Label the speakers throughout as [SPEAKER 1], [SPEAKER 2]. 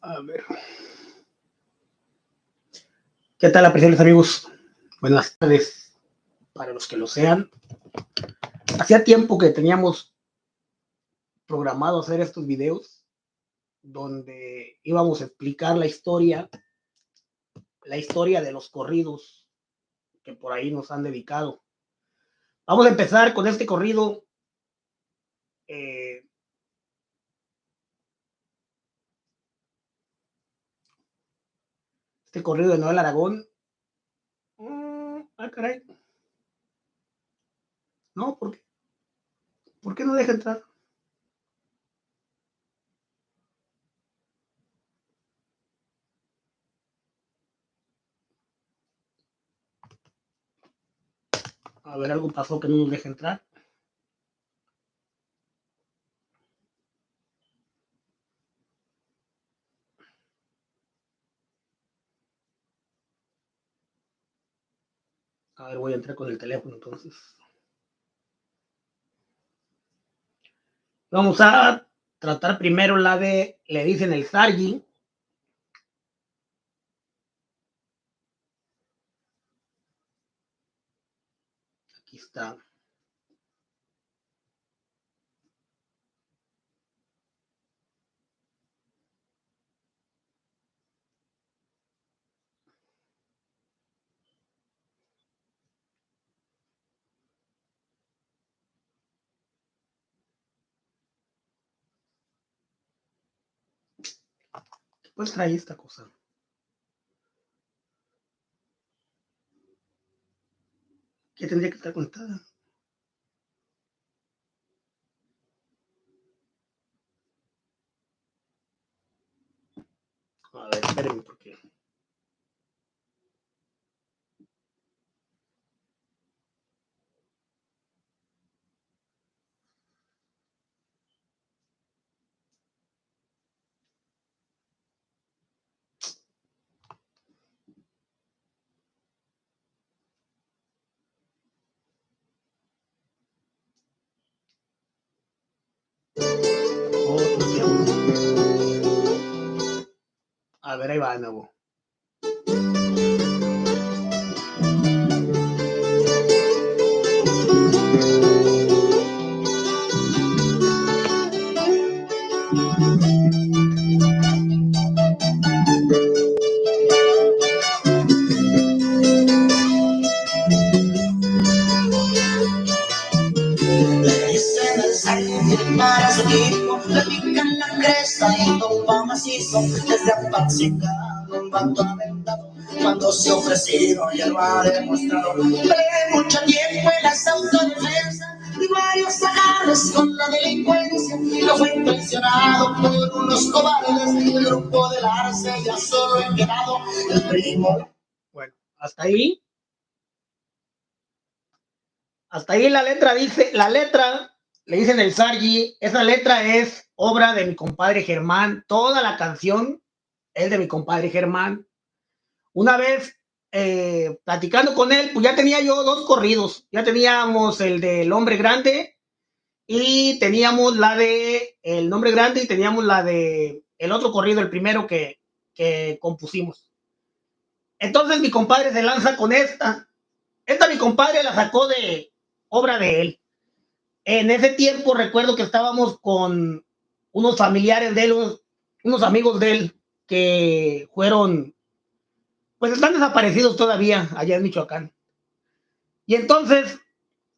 [SPEAKER 1] A ver. ¿Qué tal, apreciables amigos? Buenas tardes para los que lo sean. Hacía tiempo que teníamos programado hacer estos videos donde íbamos a explicar la historia, la historia de los corridos que por ahí nos han dedicado. Vamos a empezar con este corrido. Eh, este corrido de Noel Aragón. Mm, ah, caray. No, ¿por qué? ¿Por qué no deja entrar? A ver, algo pasó que no nos deja entrar. A ver, voy a entrar con el teléfono entonces. Vamos a tratar primero la de, le dicen el Sargi. Aquí está. Pues trae esta cosa. Que tendría que estar conectada. A ver, espérenme porque. A ver, ahí va de nuevo.
[SPEAKER 2] Apacicado, un vato aventado, cuando se ofrecieron y el va demostraron, de mucho tiempo en las autodefensas, y varios agarres con la delincuencia, no fue intencionado por unos cobardes, el grupo del Arce ya solo en quedado, el primo.
[SPEAKER 1] Bueno, hasta ahí. Hasta ahí la letra dice, la letra, le dicen el Sargi, esa letra es obra de mi compadre Germán, toda la canción es de mi compadre Germán. Una vez eh, platicando con él, pues ya tenía yo dos corridos, ya teníamos el del hombre grande y teníamos la de el nombre grande y teníamos la de el otro corrido, el primero que, que compusimos. Entonces mi compadre se lanza con esta. Esta mi compadre la sacó de obra de él. En ese tiempo recuerdo que estábamos con unos familiares de él, unos amigos de él que fueron, pues están desaparecidos todavía allá en Michoacán. Y entonces,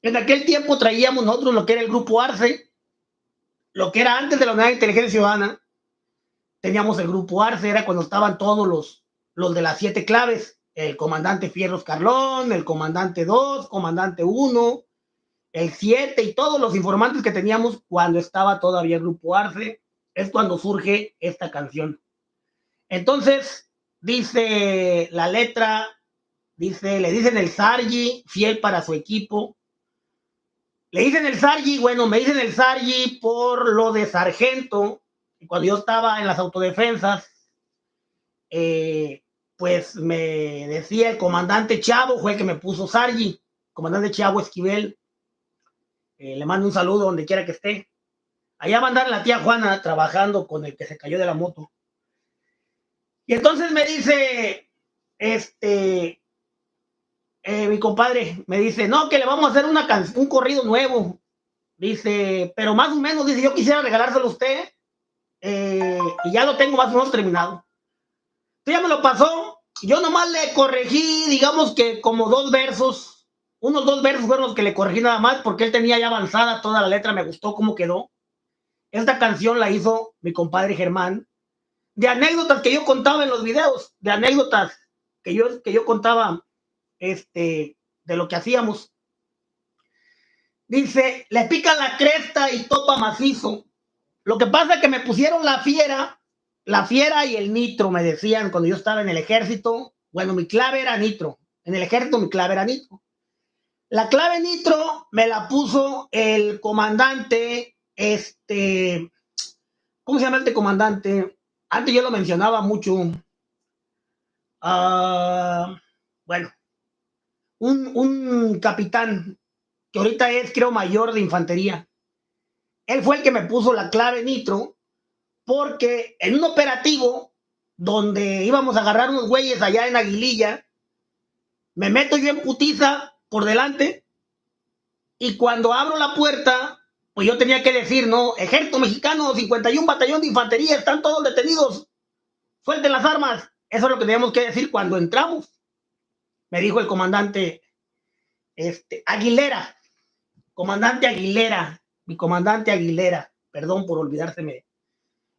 [SPEAKER 1] en aquel tiempo traíamos nosotros lo que era el grupo Arce, lo que era antes de la Unidad de Inteligencia Ciudadana, teníamos el grupo Arce, era cuando estaban todos los, los de las siete claves, el comandante Fierros Carlón, el comandante 2, comandante 1, el 7 y todos los informantes que teníamos cuando estaba todavía el grupo Arce, es cuando surge esta canción. Entonces, dice la letra, dice, le dicen el Sargi, fiel para su equipo. Le dicen el Sargi, bueno, me dicen el Sargi por lo de sargento, cuando yo estaba en las autodefensas, eh, pues me decía el comandante Chavo, fue el que me puso Sargi, comandante Chavo Esquivel, eh, le mando un saludo donde quiera que esté. Allá va a andar la tía Juana trabajando con el que se cayó de la moto. Y entonces me dice, este, eh, mi compadre, me dice, no, que le vamos a hacer una un corrido nuevo. Dice, pero más o menos, dice, yo quisiera regalárselo a usted eh, y ya lo tengo más o menos terminado. Entonces ya me lo pasó. Yo nomás le corregí, digamos que como dos versos, unos dos versos fueron los que le corregí nada más porque él tenía ya avanzada toda la letra, me gustó cómo quedó. Esta canción la hizo mi compadre Germán, de anécdotas que yo contaba en los videos, de anécdotas que yo, que yo contaba este, de lo que hacíamos. Dice, le pica la cresta y topa macizo. Lo que pasa es que me pusieron la fiera, la fiera y el nitro, me decían cuando yo estaba en el ejército. Bueno, mi clave era nitro. En el ejército mi clave era nitro. La clave nitro me la puso el comandante, este, ¿cómo se llama este comandante? Antes yo lo mencionaba mucho. Uh, bueno, un, un capitán que ahorita es, creo, mayor de infantería. Él fue el que me puso la clave nitro porque en un operativo donde íbamos a agarrar unos güeyes allá en Aguililla, me meto yo en putiza por delante y cuando abro la puerta, pues yo tenía que decir, no, ejército mexicano, 51 batallón de infantería, están todos detenidos, suelten las armas. Eso es lo que teníamos que decir cuando entramos. Me dijo el comandante este, Aguilera, comandante Aguilera, mi comandante Aguilera, perdón por olvidárseme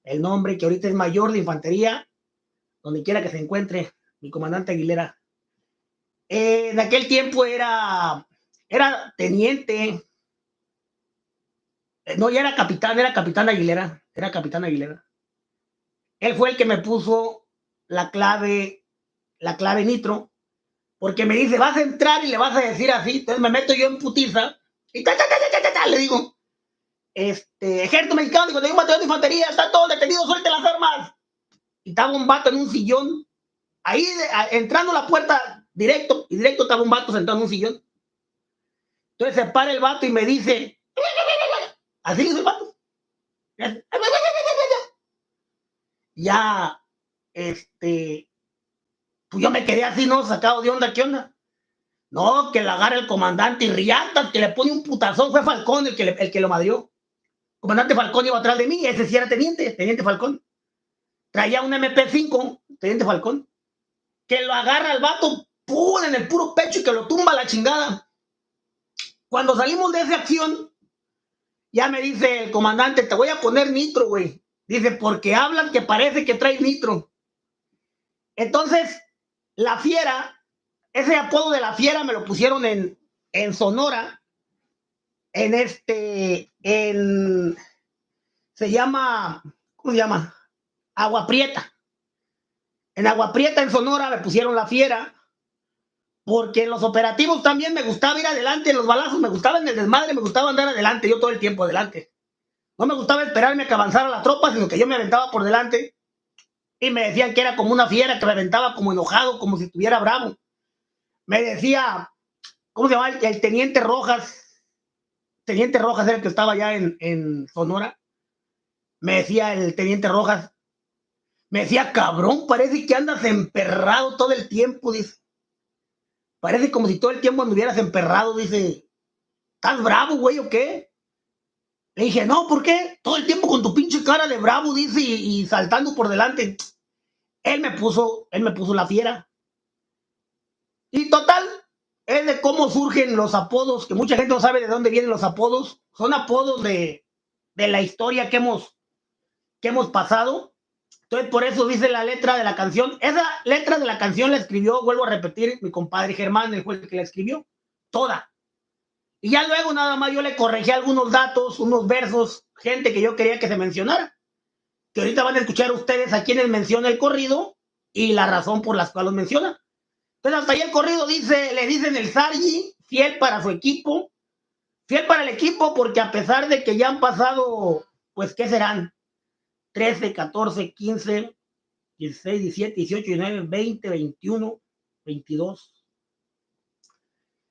[SPEAKER 1] el nombre, que ahorita es mayor de infantería, donde quiera que se encuentre, mi comandante Aguilera. Eh, en aquel tiempo era, era teniente, no, ya era capitán, era capitán Aguilera, era capitán Aguilera. Él fue el que me puso la clave, la clave nitro, porque me dice, vas a entrar y le vas a decir así, entonces me meto yo en putiza, y ta, ta, ta, le digo, este, ejército mexicano, digo, tengo un batallón de infantería, está todo detenido, suelte las armas. Y estaba un vato en un sillón, ahí entrando a la puerta directo, y directo estaba un vato sentado en un sillón. Entonces se para el vato y me dice, así dice el vato. Ya, este, pues yo me quedé así, ¿no? Sacado de onda, ¿qué onda? No, que la agarra el comandante y riata, que le pone un putazón, fue Falcón el que, el que lo madrió comandante Falcón iba atrás de mí, ese sí era teniente, teniente Falcón. Traía un MP5, teniente Falcón, que lo agarra al vato, ¡pum! en el puro pecho y que lo tumba a la chingada. Cuando salimos de esa acción, ya me dice el comandante, te voy a poner nitro, güey. Dice, porque hablan que parece que trae nitro. Entonces, la fiera, ese apodo de la fiera me lo pusieron en, en Sonora, en este, en, se llama, ¿cómo se llama? Agua Prieta. En Agua Prieta, en Sonora, me pusieron la fiera, porque en los operativos también me gustaba ir adelante, en los balazos me gustaba en el desmadre, me gustaba andar adelante, yo todo el tiempo adelante. No me gustaba esperarme a que avanzara la tropa, sino que yo me aventaba por delante y me decían que era como una fiera, que me aventaba como enojado, como si estuviera bravo. Me decía, ¿cómo se llama? El teniente Rojas, Teniente Rojas era el que estaba allá en, Sonora. Me decía el Teniente Rojas, me decía, cabrón, parece que andas emperrado todo el tiempo, dice. Parece como si todo el tiempo anduvieras emperrado, dice. ¿Estás bravo, güey, o qué? Le dije, no, ¿por qué? Todo el tiempo con tu pinche cara de bravo, dice, y, saltando por delante. Él me puso, él me puso la fiera. Y total, es de cómo surgen los apodos, que mucha gente no sabe de dónde vienen los apodos. Son apodos de, la historia que hemos, que hemos pasado. Entonces, por eso dice la letra de la canción. Esa letra de la canción la escribió, vuelvo a repetir, mi compadre Germán, el juez que la escribió, toda. Y ya luego nada más yo le corregí algunos datos, unos versos, gente que yo quería que se mencionara. Que ahorita van a escuchar ustedes a quienes menciona el corrido y la razón por la cual los menciona. Entonces hasta ahí el corrido dice, le dicen el Sargi, fiel para su equipo, fiel para el equipo porque a pesar de que ya han pasado, pues, ¿qué serán? 13, 14, 15, 16, 17, 18, 19, 20, 21, 22.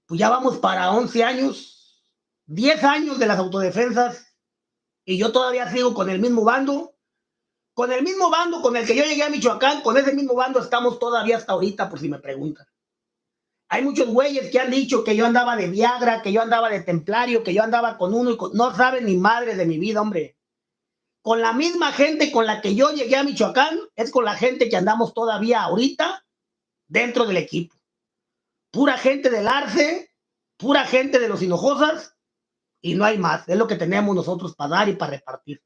[SPEAKER 1] Pues ya vamos para 11 años, 10 años de las autodefensas y yo todavía sigo con el mismo bando. Con el mismo bando con el que yo llegué a Michoacán, con ese mismo bando estamos todavía hasta ahorita, por si me preguntan. Hay muchos güeyes que han dicho que yo andaba de Viagra, que yo andaba de Templario, que yo andaba con uno y no saben ni madre de mi vida, hombre. Con la misma gente con la que yo llegué a Michoacán, es con la gente que andamos todavía ahorita dentro del equipo. Pura gente del Arce, pura gente de los Hinojosas y no hay más. Es lo que tenemos nosotros para dar y para repartir.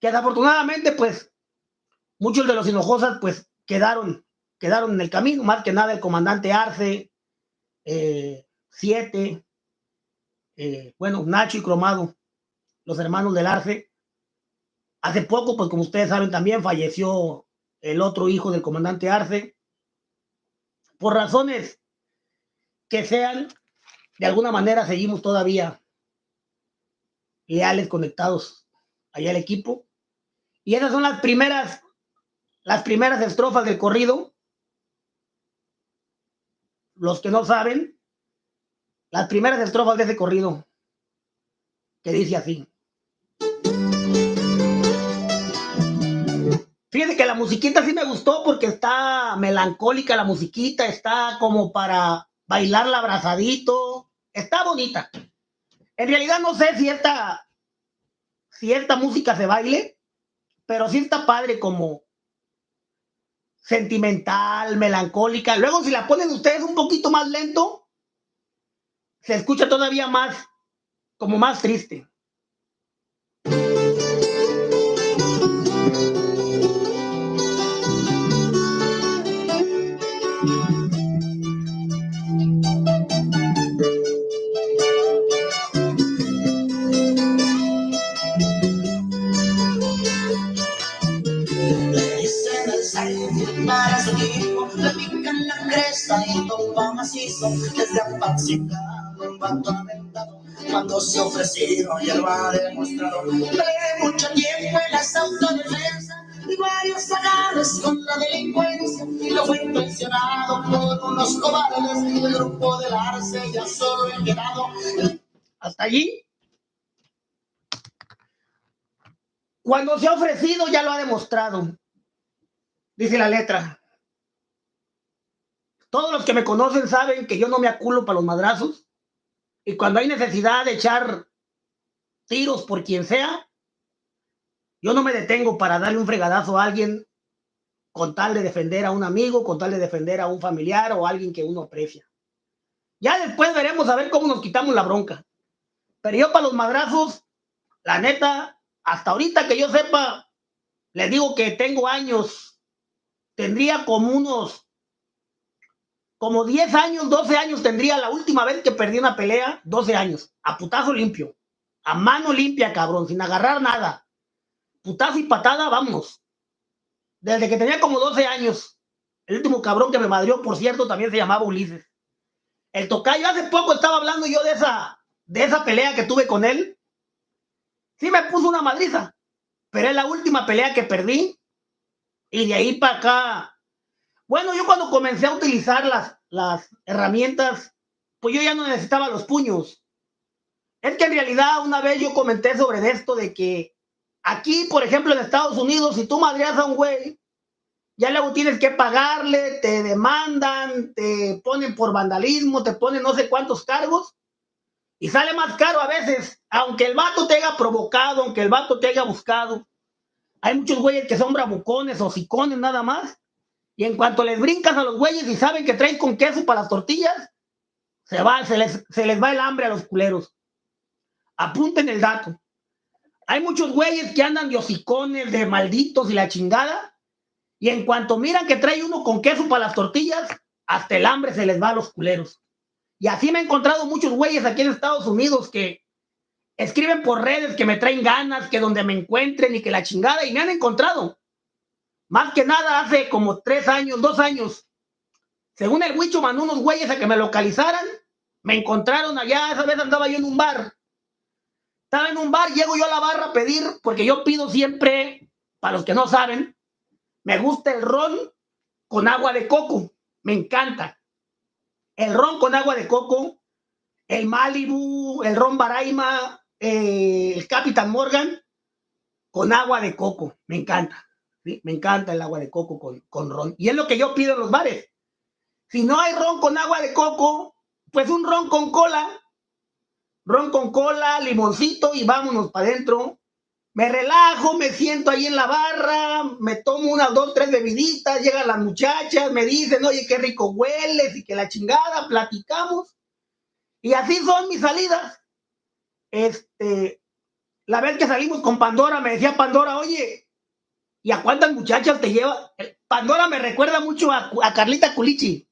[SPEAKER 1] Que desafortunadamente, pues, muchos de los Hinojosas, pues, quedaron quedaron en el camino, más que nada el comandante Arce, eh, Siete, eh, bueno, Nacho y Cromado, los hermanos del Arce. Hace poco, pues como ustedes saben, también falleció el otro hijo del comandante Arce. Por razones que sean, de alguna manera seguimos todavía leales, conectados allá al equipo. Y esas son las primeras, las primeras estrofas del corrido los que no saben, las primeras estrofas de ese corrido, que dice así. Fíjense que la musiquita sí me gustó porque está melancólica la musiquita, está como para bailarla abrazadito, está bonita. En realidad no sé si esta, si esta música se baile, pero sí está padre como, sentimental, melancólica. Luego, si la ponen ustedes un poquito más lento, se escucha todavía más, como más triste.
[SPEAKER 2] Desde Apaxingado, un vato aventado, cuando se ofrecieron y él lo ha demostrado. mucho tiempo en las autodefensas y varios agarres con la delincuencia, y lo fue intencionado por unos cobardes del grupo del Arce, ya solo he quedado.
[SPEAKER 1] Hasta allí. Cuando se ha ofrecido, ya lo ha demostrado. Dice la letra. Todos los que me conocen saben que yo no me aculo para los madrazos. Y cuando hay necesidad de echar tiros por quien sea, yo no me detengo para darle un fregadazo a alguien con tal de defender a un amigo, con tal de defender a un familiar o a alguien que uno aprecia. Ya después veremos a ver cómo nos quitamos la bronca. Pero yo para los madrazos, la neta, hasta ahorita que yo sepa, les digo que tengo años, tendría como unos como 10 años, 12 años tendría la última vez que perdí una pelea, 12 años, a putazo limpio, a mano limpia, cabrón, sin agarrar nada. Putazo y patada, vamos. Desde que tenía como 12 años. El último cabrón que me madrió, por cierto, también se llamaba Ulises. El tocayo, hace poco estaba hablando yo de esa, de esa pelea que tuve con él. Sí me puso una madriza, pero es la última pelea que perdí. Y de ahí para acá bueno, yo cuando comencé a utilizar las, las herramientas, pues yo ya no necesitaba los puños. Es que en realidad una vez yo comenté sobre esto de que aquí, por ejemplo, en Estados Unidos, si tú madreas a un güey, ya luego tienes que pagarle, te demandan, te ponen por vandalismo, te ponen no sé cuántos cargos y sale más caro a veces, aunque el vato te haya provocado, aunque el vato te haya buscado. Hay muchos güeyes que son bravucones o sicones nada más y en cuanto les brincas a los güeyes y saben que traen con queso para las tortillas, se, va, se, les, se les va el hambre a los culeros. Apunten el dato. Hay muchos güeyes que andan de hocicones, de malditos y la chingada. Y en cuanto miran que trae uno con queso para las tortillas, hasta el hambre se les va a los culeros. Y así me he encontrado muchos güeyes aquí en Estados Unidos que escriben por redes que me traen ganas, que donde me encuentren y que la chingada, y me han encontrado. Más que nada hace como tres años, dos años. Según el Huicho mandó unos güeyes a que me localizaran. Me encontraron allá, esa vez andaba yo en un bar. Estaba en un bar, llego yo a la barra a pedir, porque yo pido siempre, para los que no saben, me gusta el ron con agua de coco. Me encanta. El ron con agua de coco, el Malibu, el ron Baraima, el Capitán Morgan con agua de coco. Me encanta. ¿Sí? Me encanta el agua de coco con, con ron. Y es lo que yo pido en los bares. Si no hay ron con agua de coco, pues un ron con cola. Ron con cola, limoncito y vámonos para adentro. Me relajo, me siento ahí en la barra, me tomo unas dos, tres bebiditas, llegan las muchachas, me dicen, oye, qué rico hueles y que la chingada, platicamos. Y así son mis salidas. Este, la vez que salimos con Pandora, me decía Pandora, oye, ¿y a cuántas muchachas te lleva? Pandora me recuerda mucho a, Carlita Culichi.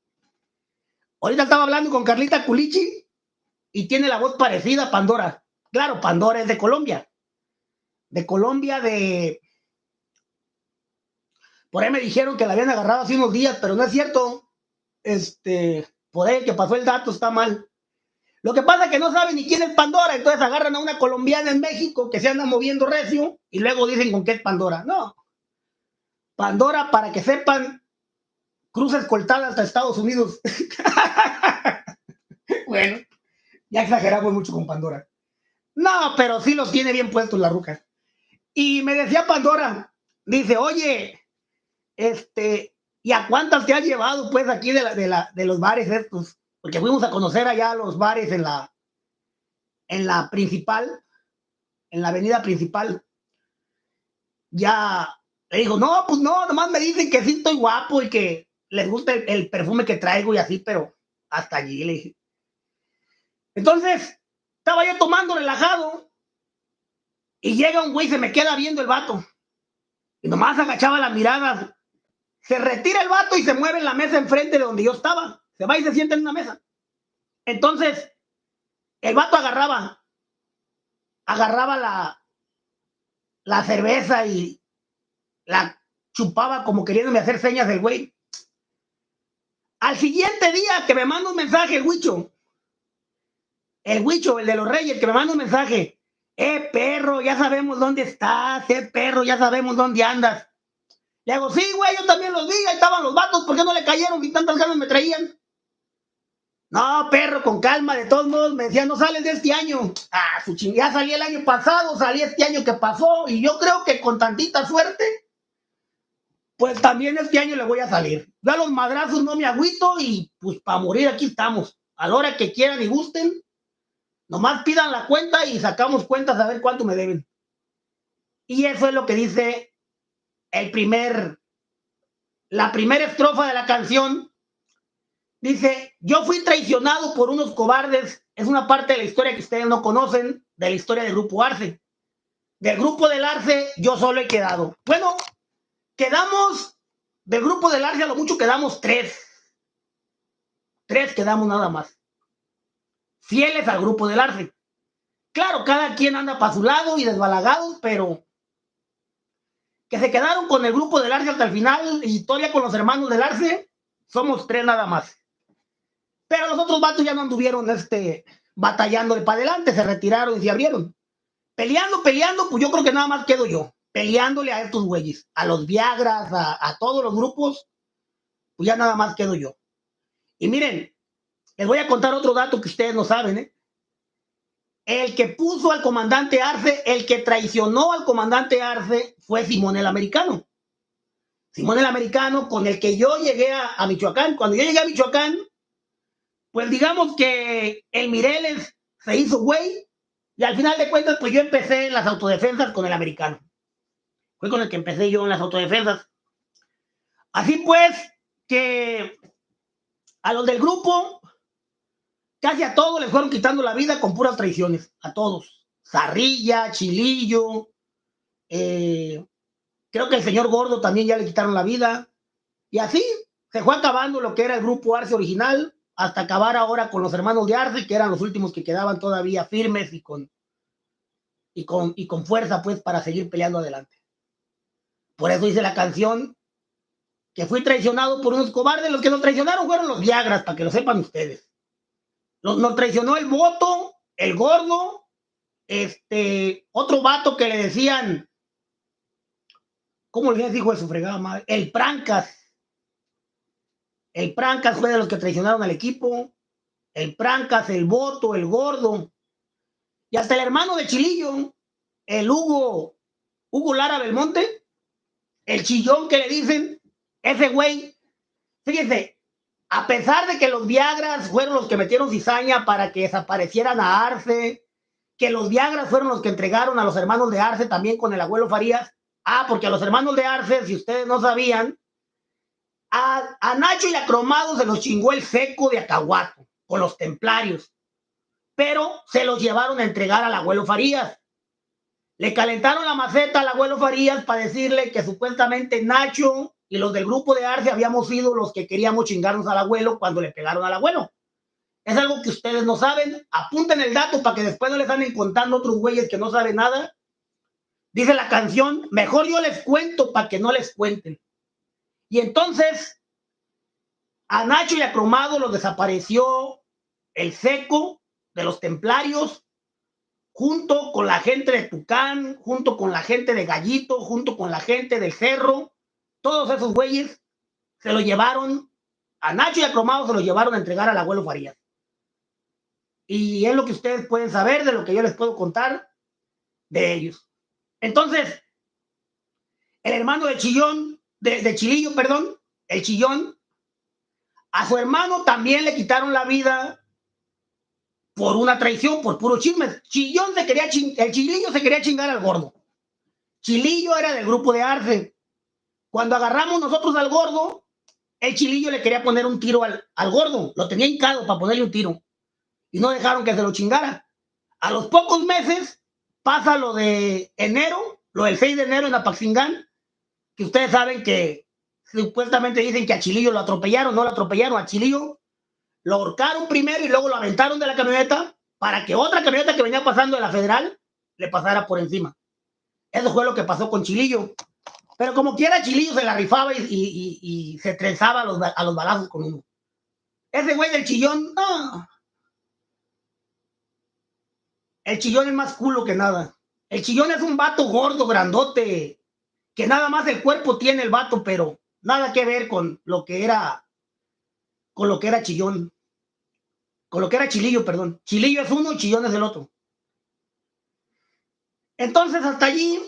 [SPEAKER 1] Ahorita estaba hablando con Carlita Culichi y tiene la voz parecida a Pandora. Claro, Pandora es de Colombia de Colombia de... Por ahí me dijeron que la habían agarrado hace unos días, pero no es cierto. Este, por ahí que pasó el dato está mal. Lo que pasa es que no saben ni quién es Pandora, entonces agarran a una colombiana en México que se anda moviendo recio y luego dicen con qué es Pandora. No. Pandora, para que sepan, cruza escoltada hasta Estados Unidos. bueno, ya exageramos mucho con Pandora. No, pero sí los tiene bien puestos la ruca. Y me decía Pandora, dice, oye, este, ¿y a cuántas te has llevado pues aquí de, de los bares estos? Porque fuimos a conocer allá los bares en la, en la principal, en la avenida principal. Ya le dijo, no, pues no, nomás me dicen que sí estoy guapo y que les gusta el, el perfume que traigo y así, pero hasta allí le dije. Entonces, estaba yo tomando relajado y llega un güey, se me queda viendo el vato. Y nomás agachaba la mirada. Se retira el vato y se mueve en la mesa enfrente de donde yo estaba. Se va y se sienta en una mesa. Entonces, el vato agarraba, agarraba la, la cerveza y la chupaba como queriéndome hacer señas del güey. Al siguiente día que me manda un mensaje el huicho, el huicho, el de los reyes, que me manda un mensaje, eh, perro, ya sabemos dónde estás, eh, perro, ya sabemos dónde andas. Le hago, sí, güey, yo también los vi, ahí estaban los vatos, ¿por qué no le cayeron y tantas ganas me traían? No, perro, con calma, de todos modos, me decía, no sales de este año. Ah, su chingada, salí el año pasado, salí este año que pasó, y yo creo que con tantita suerte, pues también este año le voy a salir. Yo a los madrazos no me agüito y pues para morir aquí estamos. A la hora que quieran y gusten, Nomás pidan la cuenta y sacamos cuentas a ver cuánto me deben. Y eso es lo que dice el primer, la primera estrofa de la canción. Dice, yo fui traicionado por unos cobardes. Es una parte de la historia que ustedes no conocen, de la historia del grupo Arce. Del grupo del Arce, yo solo he quedado. Bueno, quedamos, del grupo del Arce a lo mucho quedamos tres. Tres quedamos nada más fieles al grupo del Arce. Claro, cada quien anda para su lado y desbalagados, pero que se quedaron con el grupo del Arce hasta el final, historia con los hermanos del Arce, somos tres nada más. Pero los otros vatos ya no anduvieron este, batallando de para adelante, se retiraron y se abrieron. Peleando, peleando, pues yo creo que nada más quedo yo, peleándole a estos güeyes, a los Viagras, a, a todos los grupos, pues ya nada más quedo yo. Y miren, les voy a contar otro dato que ustedes no saben. ¿eh? El que puso al comandante Arce, el que traicionó al comandante Arce fue Simón el Americano. Simón el Americano, con el que yo llegué a, Michoacán. Cuando yo llegué a Michoacán, pues digamos que el Mireles se hizo güey y al final de cuentas, pues yo empecé las autodefensas con el americano. Fue con el que empecé yo en las autodefensas. Así pues, que a los del grupo Casi a todos les fueron quitando la vida con puras traiciones, a todos. Zarrilla, Chilillo, eh, creo que el señor Gordo también ya le quitaron la vida. Y así se fue acabando lo que era el grupo Arce original, hasta acabar ahora con los hermanos de Arce, que eran los últimos que quedaban todavía firmes y con, y con, y con fuerza, pues, para seguir peleando adelante. Por eso dice la canción que fui traicionado por unos cobardes. Los que nos traicionaron fueron los Viagras, para que lo sepan ustedes. Nos, traicionó el voto, el gordo, este, otro vato que le decían, ¿cómo le dijo de su madre? El Prancas. El Prancas fue de los que traicionaron al equipo. El Prancas, el voto, el gordo. Y hasta el hermano de Chilillo, el Hugo, Hugo Lara Belmonte, el chillón que le dicen, ese güey, fíjense, a pesar de que los Viagras fueron los que metieron cizaña para que desaparecieran a Arce, que los Viagras fueron los que entregaron a los hermanos de Arce también con el abuelo Farías. Ah, porque a los hermanos de Arce, si ustedes no sabían, a, Nacho y a Cromado se los chingó el seco de Acahuato con los templarios, pero se los llevaron a entregar al abuelo Farías. Le calentaron la maceta al abuelo Farías para decirle que supuestamente Nacho y los del grupo de Arce habíamos sido los que queríamos chingarnos al abuelo cuando le pegaron al abuelo. Es algo que ustedes no saben. Apunten el dato para que después no les anden contando otros güeyes que no saben nada. Dice la canción, mejor yo les cuento para que no les cuenten. Y entonces, a Nacho y a Cromado los desapareció el seco de los templarios, junto con la gente de Tucán, junto con la gente de Gallito, junto con la gente del Cerro, todos esos güeyes se lo llevaron, a Nacho y a Cromado se lo llevaron a entregar al abuelo Farías. Y es lo que ustedes pueden saber de lo que yo les puedo contar de ellos. Entonces, el hermano de Chillón, de, de Chilillo, perdón, el Chillón, a su hermano también le quitaron la vida por una traición, por puro chisme. Chillón se quería el Chilillo se quería chingar al gordo. Chilillo era del grupo de Arce. Cuando agarramos nosotros al gordo, el Chilillo le quería poner un tiro al, al gordo. Lo tenía hincado para ponerle un tiro y no dejaron que se lo chingara. A los pocos meses pasa lo de enero, lo del 6 de enero en Apaxingán, que ustedes saben que supuestamente dicen que a Chilillo lo atropellaron, no lo atropellaron, a Chilillo lo ahorcaron primero y luego lo aventaron de la camioneta para que otra camioneta que venía pasando de la federal le pasara por encima. Eso fue lo que pasó con Chilillo. Pero como quiera, Chilillo se la rifaba y, se trenzaba a los, a los balazos con uno. Ese güey del chillón, no. El chillón es más culo que nada. El chillón es un vato gordo, grandote, que nada más el cuerpo tiene el vato, pero nada que ver con lo que era, con lo que era chillón. Con lo que era chilillo, perdón. Chilillo es uno y chillón es el otro. Entonces, hasta allí,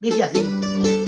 [SPEAKER 1] dice así.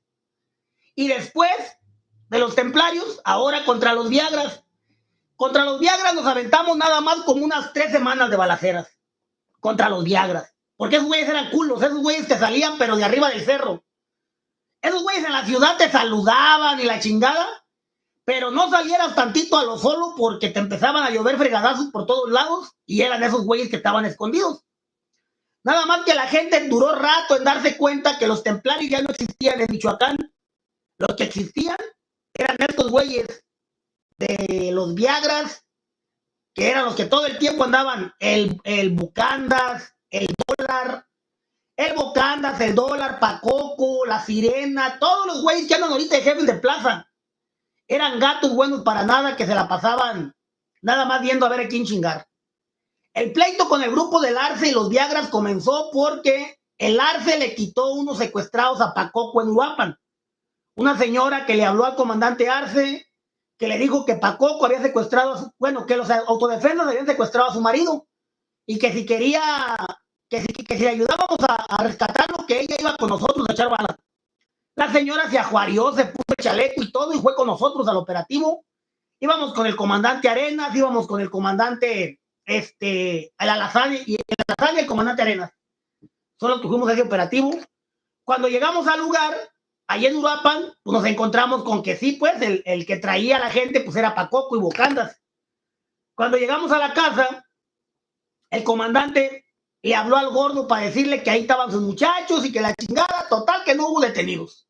[SPEAKER 2] Y
[SPEAKER 1] después de los templarios, ahora contra los Viagras. Contra los Viagras nos aventamos nada más como unas tres semanas de balaceras contra los Viagras. Porque esos güeyes eran culos, esos güeyes que salían pero de arriba del cerro. Esos güeyes en la ciudad te saludaban y la chingada, pero no salieras tantito a lo solo porque te empezaban a llover fregadazos por todos lados y eran esos güeyes que estaban escondidos. Nada más que la gente duró rato en darse cuenta que los templarios ya no existían en Michoacán. Los que existían eran estos güeyes de los Viagras, que eran los que todo el tiempo andaban, el, el Bucandas, el dólar, el Bucandas, el dólar, Pacoco, la Sirena, todos los güeyes que andan ahorita de jefes de plaza. Eran gatos buenos para nada que se la pasaban nada más viendo a ver a quién chingar. El pleito con el grupo del Arce y los Viagras comenzó porque el Arce le quitó unos secuestrados a Pacoco en Uapan. Una señora que le habló al comandante Arce, que le dijo que Pacoco había secuestrado, a su, bueno, que los autodefensas habían secuestrado a su marido y que si quería, que si, que si le ayudábamos a, rescatarlo, que ella iba con nosotros a echar balas. La señora se ajuarió, se puso el chaleco y todo y fue con nosotros al operativo. Íbamos con el comandante Arenas, íbamos con el comandante este, el Alazán y el el comandante Arenas. Fuimos a ese operativo. Cuando llegamos al lugar, allí en Uruapan pues nos encontramos con que sí, pues el, el que traía a la gente pues era Pacoco y Bocandas. Cuando llegamos a la casa, el comandante le habló al gordo para decirle que ahí estaban sus muchachos y que la chingada, total, que no hubo detenidos.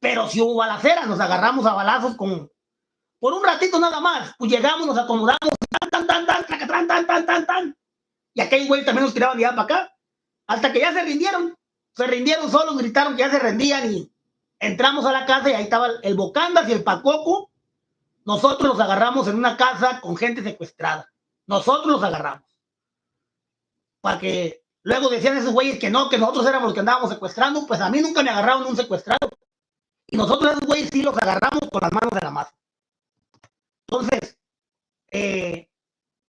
[SPEAKER 1] Pero si hubo balacera, nos agarramos a balazos con, por un ratito nada más, pues llegamos, nos acomodamos, tan, tan, tan, tan, tan, tan, tan, tan, tan, y aquel güey también nos tiraban allá para acá, hasta que ya se rindieron, se rindieron solos, gritaron que ya se rendían y entramos a la casa y ahí estaba el Bocandas y el Pacoco, nosotros los agarramos en una casa con gente secuestrada, nosotros los agarramos, para que luego decían esos güeyes que no, que nosotros éramos los que andábamos secuestrando, pues a mí nunca me agarraron un secuestrado, y nosotros esos güeyes sí los agarramos con las manos de la masa. Entonces, eh,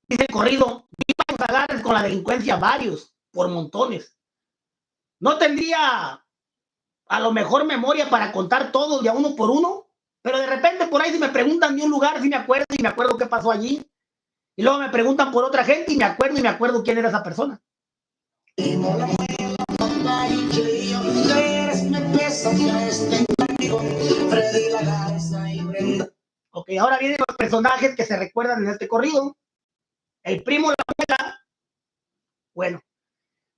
[SPEAKER 1] dice corrido, vivamos agarres con la delincuencia varios, por montones. No tendría a lo mejor memoria para contar todos de a uno por uno, pero de repente por ahí si me preguntan de un lugar, si me acuerdo y me acuerdo qué pasó allí. Y luego me preguntan por otra gente y me acuerdo y me acuerdo quién era esa persona. Ok, ahora vienen los personajes que se recuerdan en este corrido. El primo La Muela. Bueno,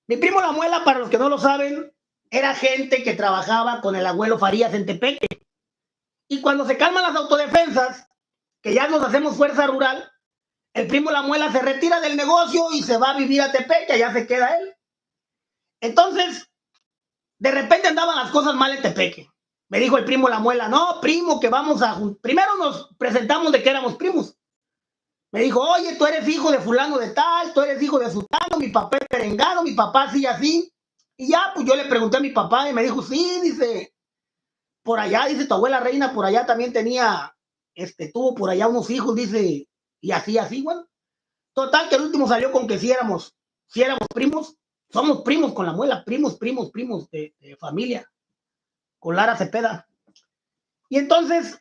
[SPEAKER 1] mi primo La Muela, para los que no lo saben, era gente que trabajaba con el abuelo Farías en Tepeque. Y cuando se calman las autodefensas, que ya nos hacemos fuerza rural, el primo La Muela se retira del negocio y se va a vivir a Tepeque, ya se queda él. Entonces, de repente andaban las cosas mal en Tepeque. Me dijo el primo La Muela, no, primo, que vamos a... Primero nos presentamos de que éramos primos. Me dijo, oye, tú eres hijo de fulano de tal, tú eres hijo de sultano, mi papá es perengado, mi papá así así. Y ya, pues yo le pregunté a mi papá y me dijo, sí, dice, por allá, dice, tu abuela reina por allá también tenía, este, tuvo por allá unos hijos, dice, y así, así, bueno. Total, que el último salió con que si éramos, si éramos primos, somos primos con la muela, primos, primos, primos de familia con Lara Cepeda. Y entonces,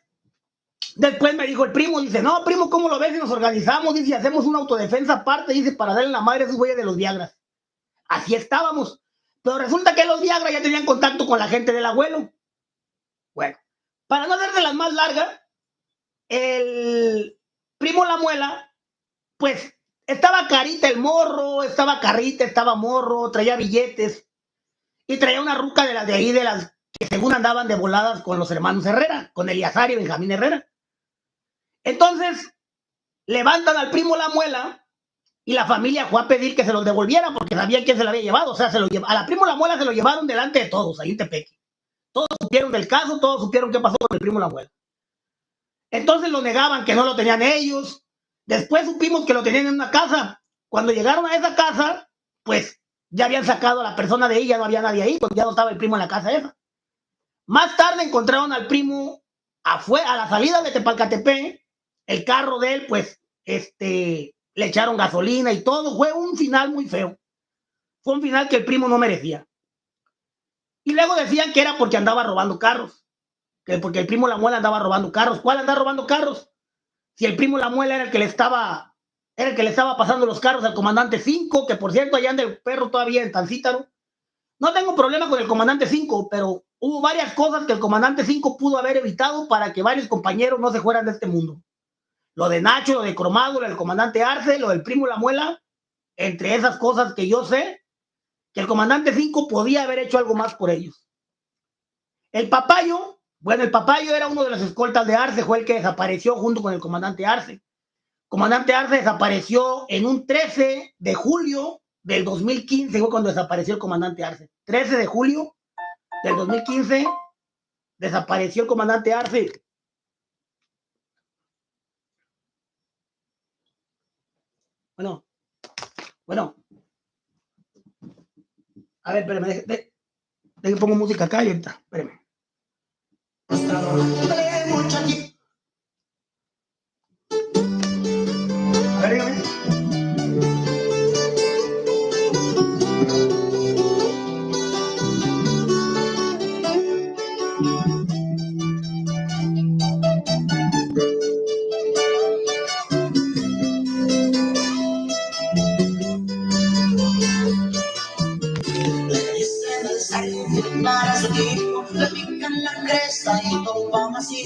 [SPEAKER 1] después me dijo el primo, dice, no, primo, ¿cómo lo ves si nos organizamos? Dice, hacemos una autodefensa aparte, dice, para darle la madre a esos güeyes de los Viagras. Así estábamos. Pero resulta que los Viagra ya tenían contacto con la gente del abuelo. Bueno, para no hacerse las más largas, el primo La Muela, pues estaba carita el morro, estaba carita, estaba morro, traía billetes y traía una ruca de las de ahí, de las que según andaban de voladas con los hermanos Herrera, con Eliazar y Benjamín Herrera. Entonces, levantan al primo la muela y la familia fue a pedir que se los devolviera porque sabían quién se lo había llevado. O sea, se lo a la primo la muela se lo llevaron delante de todos, ahí en Tepeque. Todos supieron del caso, todos supieron qué pasó con el primo la muela. Entonces lo negaban que no lo tenían ellos. Después supimos que lo tenían en una casa. Cuando llegaron a esa casa, pues ya habían sacado a la persona de ella, no había nadie ahí, porque ya no estaba el primo en la casa esa. Más tarde encontraron al primo afuera, a la salida de Tepalcatepec, el carro de él, pues, este, le echaron gasolina y todo. Fue un final muy feo. Fue un final que el primo no merecía. Y luego decían que era porque andaba robando carros. Que porque el primo La Muela andaba robando carros. ¿Cuál andaba robando carros? Si el primo La Muela era el que le estaba, era el que le estaba pasando los carros al comandante 5, que por cierto allá anda el perro todavía en Tancítaro. No tengo problema con el comandante 5, pero hubo varias cosas que el comandante 5 pudo haber evitado para que varios compañeros no se fueran de este mundo. Lo de Nacho, lo de Cromado, lo del comandante Arce, lo del primo La Muela, entre esas cosas que yo sé, que el comandante 5 podía haber hecho algo más por ellos. El papayo, bueno, el papayo era uno de los escoltas de Arce, fue el que desapareció junto con el comandante Arce. comandante Arce desapareció en un 13 de julio del 2015, fue cuando desapareció el comandante Arce. 13 de julio del 2015 desapareció el comandante Arce. Bueno, bueno. A ver, espérame, déjame de, pongo música acá y ahorita, espérame.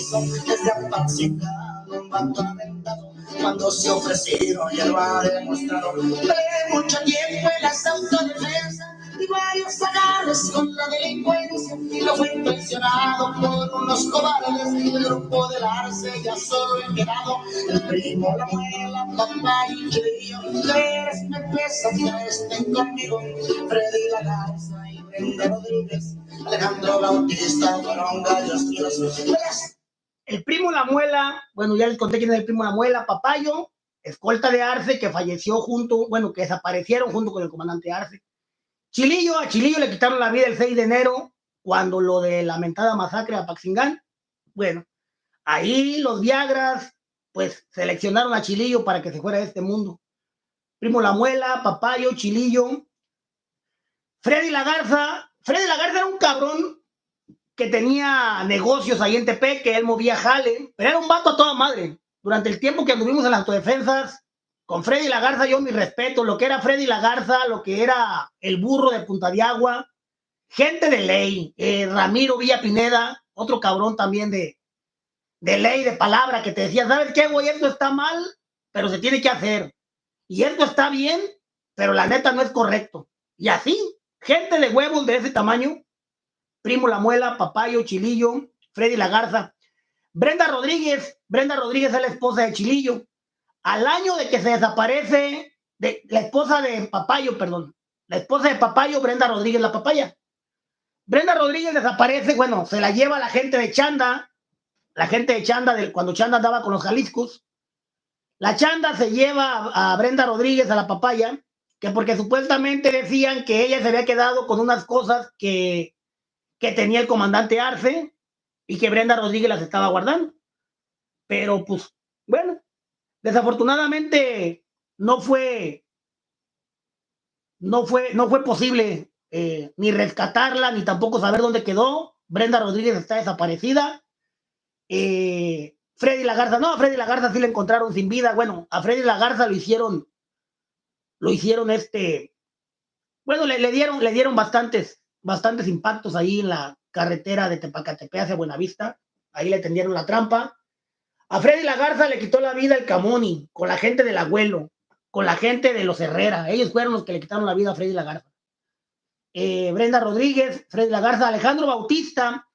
[SPEAKER 2] Todo macizo, desde apacicado, un vato aventado, cuando se ofrecieron y lo ha demostrado, mucho tiempo en las autodefensas, y varios agarres con la delincuencia y lo fue impresionado por unos cobardes el grupo del arce ya solo he quedado el primo, la abuela, papá y yo tres me pesa que estén conmigo Freddy la Garza y Brenda Rodríguez Alejandro Bautista fueron gallos
[SPEAKER 1] el primo La Muela, bueno, ya les conté quién es el primo La Muela, Papayo, escolta de Arce, que falleció junto, bueno, que desaparecieron junto con el comandante Arce. Chilillo, a Chilillo le quitaron la vida el 6 de enero, cuando lo de lamentada masacre a Paxingán. Bueno, ahí los Viagras, pues seleccionaron a Chilillo para que se fuera de este mundo. Primo La Muela, Papayo, Chilillo. Freddy Lagarza, Freddy Lagarza era un cabrón que tenía negocios ahí en Tepe, que él movía jale, pero era un vato a toda madre. Durante el tiempo que anduvimos en las autodefensas, con Freddy Lagarza yo mi respeto, lo que era Freddy Lagarza, lo que era el burro de Punta de Agua, gente de ley, eh, Ramiro Villa Pineda, otro cabrón también de, de ley, de palabra, que te decía, ¿sabes qué, güey? Esto está mal, pero se tiene que hacer. Y esto está bien, pero la neta no es correcto. Y así, gente de huevos de ese tamaño, Primo La Muela, Papayo, Chilillo, Freddy Lagarza, Brenda Rodríguez, Brenda Rodríguez es la esposa de Chilillo, al año de que se desaparece, de, la esposa de Papayo, perdón, la esposa de Papayo, Brenda Rodríguez, la papaya. Brenda Rodríguez desaparece, bueno, se la lleva la gente de Chanda, la gente de Chanda, cuando Chanda andaba con los Jaliscos. La Chanda se lleva a, Brenda Rodríguez a la papaya, que porque supuestamente decían que ella se había quedado con unas cosas que, que tenía el comandante Arce y que Brenda Rodríguez las estaba guardando. Pero pues, bueno, Desafortunadamente no fue, no fue, no fue posible eh, ni rescatarla, ni tampoco saber dónde quedó. Brenda Rodríguez está desaparecida. Eh, Freddy Lagarza, no, a Freddy Lagarza sí le encontraron sin vida. Bueno, a Freddy Lagarza lo hicieron, lo hicieron este, bueno, le, le, dieron, le dieron bastantes, bastantes impactos ahí en la carretera de Tepacatepe hacia Buenavista. Ahí le tendieron la trampa. A Freddy Lagarza le quitó la vida el Camoni, con la gente del abuelo, con la gente de los Herrera. Ellos fueron los que le quitaron la vida a Freddy Lagarza. Eh, Brenda Rodríguez, Freddy Lagarza, Alejandro Bautista.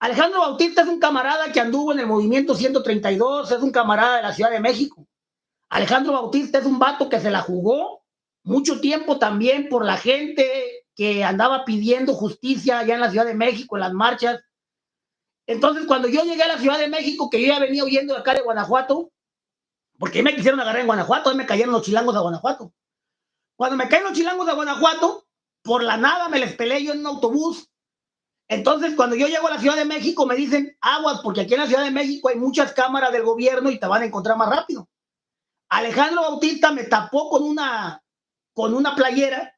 [SPEAKER 1] Alejandro Bautista es un camarada que anduvo en el movimiento 132, es un camarada de la Ciudad de México. Alejandro Bautista es un vato que se la jugó mucho tiempo también por la gente que andaba pidiendo justicia allá en la Ciudad de México, en las marchas entonces, cuando yo llegué a la Ciudad de México, que yo ya venía huyendo de acá de Guanajuato, porque me quisieron agarrar en Guanajuato, ahí me cayeron los chilangos de Guanajuato. Cuando me caen los chilangos de Guanajuato, por la nada me les peleé yo en un autobús. Entonces, cuando yo llego a la Ciudad de México, me dicen aguas, porque aquí en la Ciudad de México hay muchas cámaras del gobierno y te van a encontrar más rápido. Alejandro Bautista me tapó con una, con una playera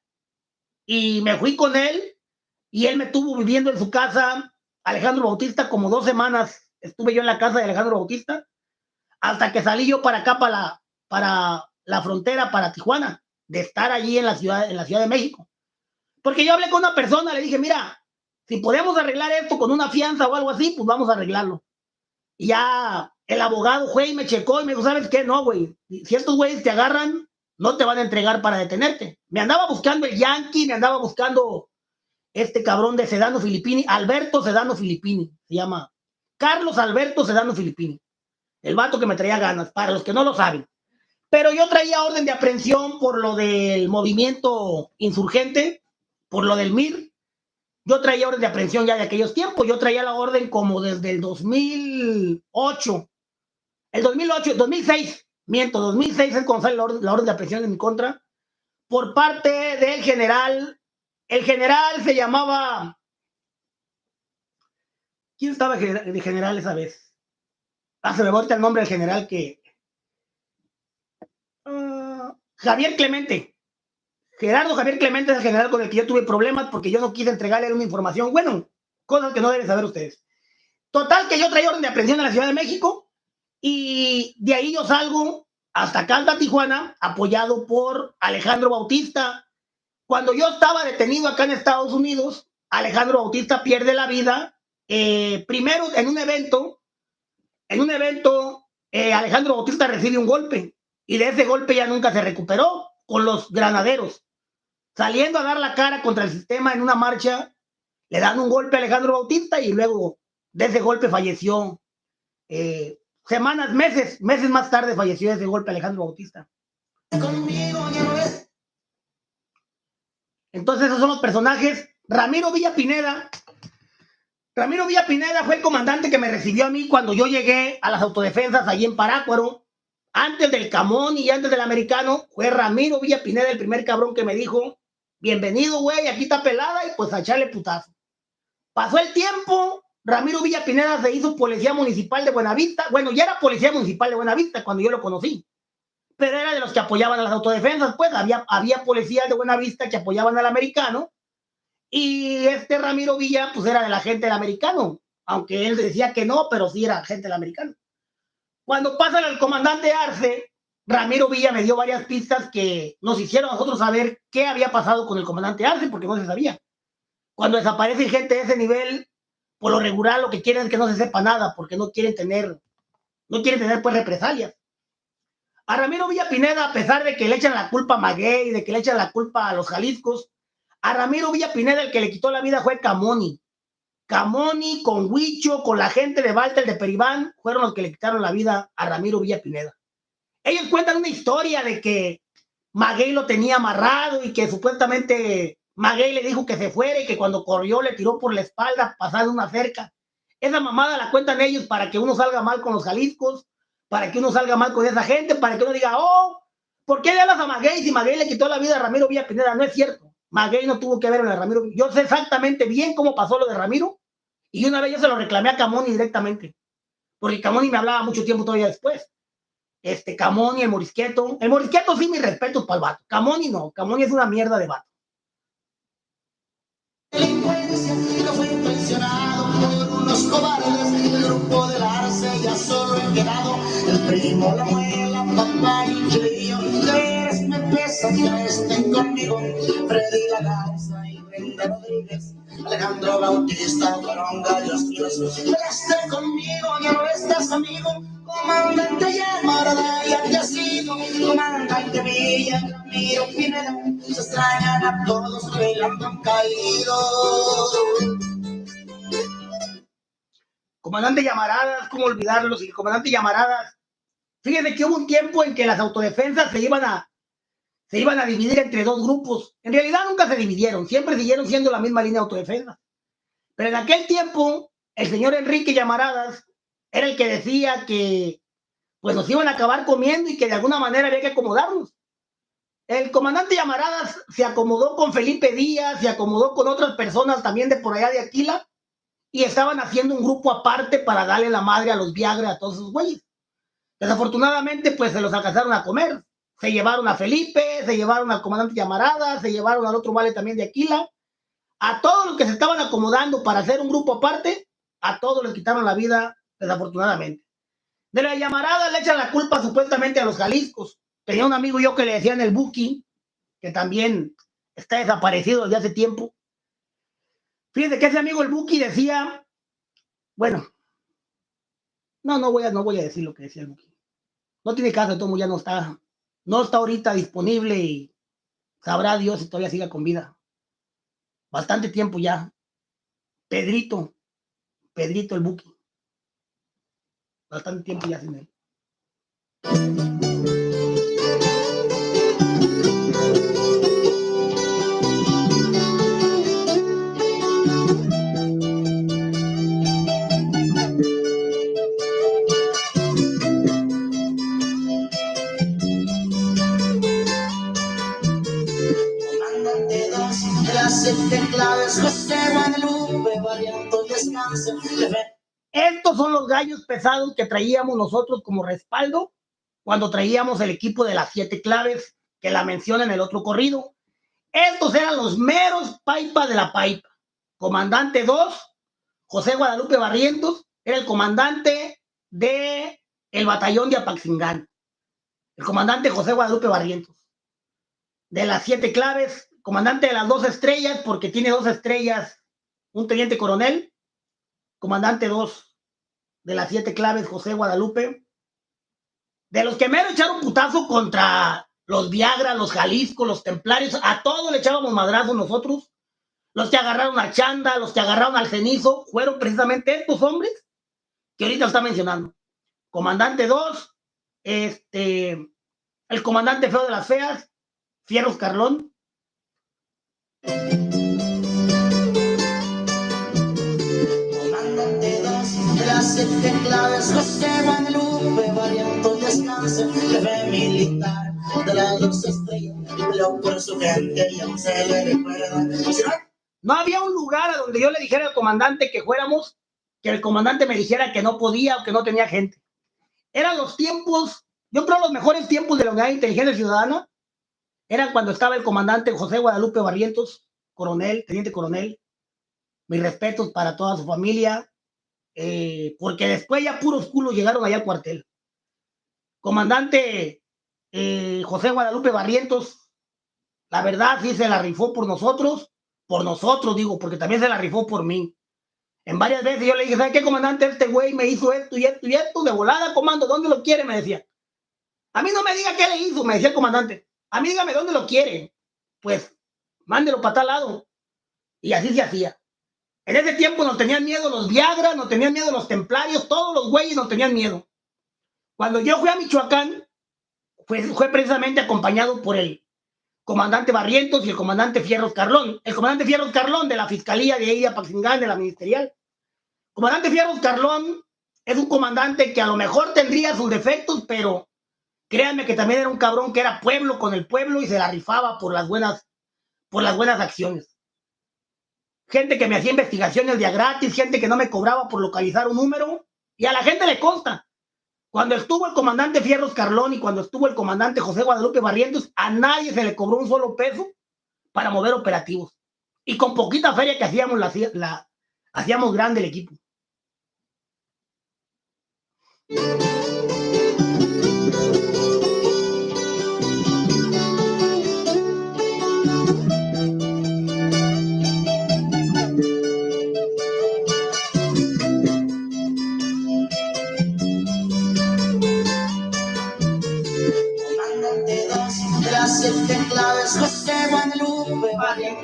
[SPEAKER 1] y me fui con él y él me estuvo viviendo en su casa Alejandro Bautista, como dos semanas estuve yo en la casa de Alejandro Bautista, hasta que salí yo para acá, para la, para la frontera, para Tijuana, de estar allí en la, ciudad, en la Ciudad de México. Porque yo hablé con una persona, le dije, mira, si podemos arreglar esto con una fianza o algo así, pues vamos a arreglarlo. Y ya el abogado, güey, me checó y me dijo, ¿sabes qué? No, güey, si estos güeyes te agarran, no te van a entregar para detenerte. Me andaba buscando el Yankee, me andaba buscando este cabrón de Sedano Filippini, Alberto Sedano Filippini, se llama Carlos Alberto Sedano Filippini, el vato que me traía ganas, para los que no lo saben. Pero yo traía orden de aprehensión por lo del movimiento insurgente, por lo del MIR. Yo traía orden de aprehensión ya de aquellos tiempos, yo traía la orden como desde el 2008, el 2008, 2006, miento, 2006 es cuando sale la orden, de aprehensión en mi contra, por parte del general el general se llamaba. ¿Quién estaba de general esa vez? Ah, se me vuelve el nombre del general que. Ah, Javier Clemente. Gerardo Javier Clemente es el general con el que yo tuve problemas porque yo no quise entregarle una información. Bueno, cosas que no deben saber ustedes. Total, que yo traía orden de aprehensión en la Ciudad de México y de ahí yo salgo hasta Calda, Tijuana, apoyado por Alejandro Bautista, cuando yo estaba detenido acá en Estados Unidos, Alejandro Bautista pierde la vida. Eh, primero, en un evento, en un evento, eh, Alejandro Bautista recibe un golpe y de ese golpe ya nunca se recuperó con los granaderos. Saliendo a dar la cara contra el sistema en una marcha, le dan un golpe a Alejandro Bautista y luego de ese golpe falleció. Eh, semanas, meses, meses más tarde falleció ese golpe Alejandro Bautista. Entonces esos son los personajes. Ramiro Villa Pineda. Ramiro Villa Pineda fue el comandante que me recibió a mí cuando yo llegué a las autodefensas allí en Parácuaro. Antes del Camón y antes del Americano, fue Ramiro Villa Pineda el primer cabrón que me dijo, bienvenido, güey, aquí está pelada y pues a echarle putazo. Pasó el tiempo, Ramiro Villa Pineda se hizo policía municipal de Buenavista. Bueno, ya era policía municipal de Buenavista cuando yo lo conocí pero era de los que apoyaban a las autodefensas, pues había, había policías de buena vista que apoyaban al americano, y este Ramiro Villa, pues era de la gente del americano, aunque él decía que no, pero sí era gente del americano. Cuando pasan al comandante Arce, Ramiro Villa me dio varias pistas que nos hicieron a nosotros saber qué había pasado con el comandante Arce, porque no se sabía. Cuando desaparece gente de ese nivel, por lo regular lo que quieren es que no se sepa nada, porque no quieren tener, no quieren tener pues represalias. A Ramiro Villa Pineda, a pesar de que le echan la culpa a Maguey, de que le echan la culpa a los Jaliscos, a Ramiro Villa Pineda el que le quitó la vida fue Camoni. Camoni con Huicho, con la gente de Walter de Peribán, fueron los que le quitaron la vida a Ramiro Villa Pineda. Ellos cuentan una historia de que Maguey lo tenía amarrado y que supuestamente Maguey le dijo que se fuera y que cuando corrió le tiró por la espalda pasando una cerca. Esa mamada la cuentan ellos para que uno salga mal con los Jaliscos para que uno salga mal con esa gente, para que uno diga, oh, ¿por qué le hablas a Maguey si Maguey le quitó la vida a Ramiro Villa Pineda? No es cierto. Maguey no tuvo que ver con Ramiro. Yo sé exactamente bien cómo pasó lo de Ramiro y una vez yo se lo reclamé a Camoni directamente, porque Camoni me hablaba mucho tiempo todavía después. Este, Camoni, el Morisqueto. El Morisqueto sí, mi respeto para el vato. Camoni no, Camoni es una mierda de vato. Los cobardes, el grupo del arce ya solo he quedado. El primo, la abuela, papá y yo. Ustedes me pesan, ya estén conmigo. Freddy La Garza y Brenda Rodríguez. Alejandro Bautista fueron gallos míos. Peleaste conmigo, ya no estás amigo. Comandante llamarada, ya te ha sido. Comandante Villa, Ramiro Pineda. Se extrañan a todos, bailando han caído. Comandante Llamaradas, ¿cómo olvidarlos? Y comandante Llamaradas, fíjense que hubo un tiempo en que las autodefensas se iban a, se iban a dividir entre dos grupos. En realidad nunca se dividieron, siempre siguieron siendo la misma línea de autodefensa. Pero en aquel tiempo, el señor Enrique Llamaradas era el que decía que pues nos iban a acabar comiendo y que de alguna manera había que acomodarnos. El comandante Llamaradas se acomodó con Felipe Díaz, se acomodó con otras personas también de por allá de Aquila, y estaban haciendo un grupo aparte para darle la madre a los Viagra, a todos esos güeyes. Desafortunadamente, pues se los alcanzaron a comer. Se llevaron a Felipe, se llevaron al comandante Llamarada, se llevaron al otro vale también de Aquila. A todos los que se estaban acomodando para hacer un grupo aparte, a todos les quitaron la vida, desafortunadamente. De la llamarada le echan la culpa supuestamente a los Jaliscos. Tenía un amigo yo que le decían el Buki, que también está desaparecido desde hace tiempo. Fíjense que ese amigo el Buki decía, bueno, no, no voy a, no voy a decir lo que decía el Buki. No tiene caso, todo ya no está, no está ahorita disponible y sabrá Dios si todavía siga con vida. Bastante tiempo ya. Pedrito, Pedrito el Buki. Bastante tiempo ya sin él. Estos son los gallos pesados que traíamos nosotros como respaldo cuando traíamos el equipo de las siete claves que la menciona en el otro corrido. Estos eran los meros paipa de la paipa. Comandante 2, José Guadalupe Barrientos, era el comandante de el batallón de Apaxingán. El comandante José Guadalupe Barrientos. De las siete claves, comandante de las dos estrellas, porque tiene dos estrellas un teniente coronel, comandante 2 de las siete claves, José Guadalupe, de los que mero echaron putazo contra los Viagra, los Jalisco, los Templarios, a todos le echábamos madrazo nosotros. Los que agarraron a Chanda, los que agarraron al cenizo, fueron precisamente estos hombres que ahorita está mencionando. Comandante 2, este, el comandante feo de las feas, Fierros Carlón.
[SPEAKER 2] No
[SPEAKER 1] había un lugar a donde yo le dijera al comandante que fuéramos, que el comandante me dijera que no podía o que no tenía gente. Eran los tiempos, yo creo los mejores tiempos de la Unidad de Inteligencia Ciudadana, eran cuando estaba el comandante José Guadalupe Barrientos, coronel, teniente coronel. Mis respetos para toda su familia, eh, porque después ya puros culos llegaron allá al cuartel. Comandante eh, José Guadalupe Barrientos, la verdad sí se la rifó por nosotros, por nosotros digo, porque también se la rifó por mí. En varias veces yo le dije, ¿sabes qué, comandante? Este güey me hizo esto y esto y esto, de volada, comando, ¿dónde lo quiere? Me decía. A mí no me diga qué le hizo, me decía el comandante. A mí dígame dónde lo quiere. Pues, mándelo para tal lado. Y así se hacía. En ese tiempo nos tenían miedo los Viagra, nos tenían miedo los templarios, todos los güeyes nos tenían miedo. Cuando yo fui a Michoacán, fue, fue precisamente acompañado por el comandante Barrientos y el comandante Fierros Carlón. El comandante Fierros Carlón de la Fiscalía de Ella Paxingán, de la Ministerial. Comandante Fierros Carlón es un comandante que a lo mejor tendría sus defectos, pero créanme que también era un cabrón que era pueblo con el pueblo y se la rifaba por las buenas, por las buenas acciones. Gente que me hacía investigaciones de gratis, gente que no me cobraba por localizar un número, y a la gente le consta. Cuando estuvo el comandante Fierros Carlón y cuando estuvo el comandante José Guadalupe Barrientos, a nadie se le cobró un solo peso para mover operativos. Y con poquita feria que hacíamos, hacíamos grande el equipo.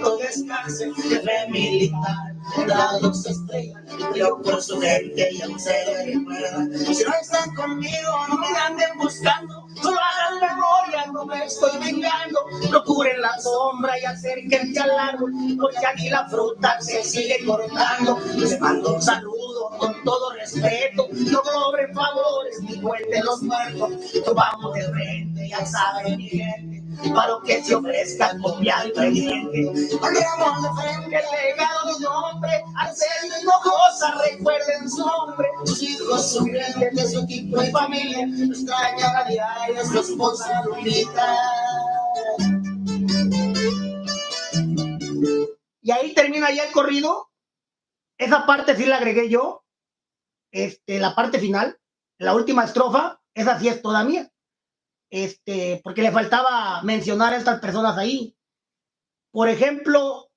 [SPEAKER 2] Valiento descanse, jefe militar, de las dos estrellas, peleó por su gente y aún se le recuerda. Si no están conmigo, no me anden buscando, solo hagan memoria, no me estoy vengando. Procuren la sombra y acérquense al árbol, porque aquí la fruta se sigue cortando. Les mando un saludo con todo respeto, no cobren favores ni cuenten los muertos. Nos vamos de frente, ya saben mi gente, para que se ofrezcan con mi diente. Pondremos de frente el legado de un hombre, hacer cosas, recuerden su nombre. Sus hijos son grandes de su equipo y familia, lo extrañan a diario, es su esposa Lolita.
[SPEAKER 1] Y ahí termina ya el corrido. Esa parte sí la agregué yo. Este, la parte final, la última estrofa, esa sí es toda mía. Este, porque le faltaba mencionar a estas personas ahí. Por ejemplo,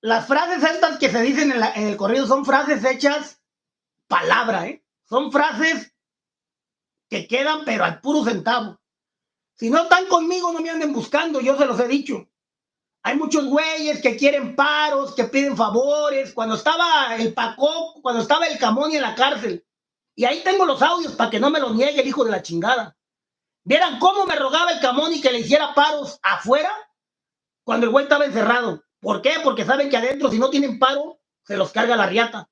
[SPEAKER 1] las frases estas que se dicen en, el corrido son frases hechas palabra, ¿eh? Son frases que quedan, pero al puro centavo. Si no están conmigo, no me anden buscando, yo se los he dicho. Hay muchos güeyes que quieren paros, que piden favores. Cuando estaba el Paco, cuando estaba el Camón en la cárcel. Y ahí tengo los audios para que no me lo niegue el hijo de la chingada. Vieran cómo me rogaba el Camón y que le hiciera paros afuera cuando el güey estaba encerrado. ¿Por qué? Porque saben que adentro, si no tienen paro, se los carga la riata.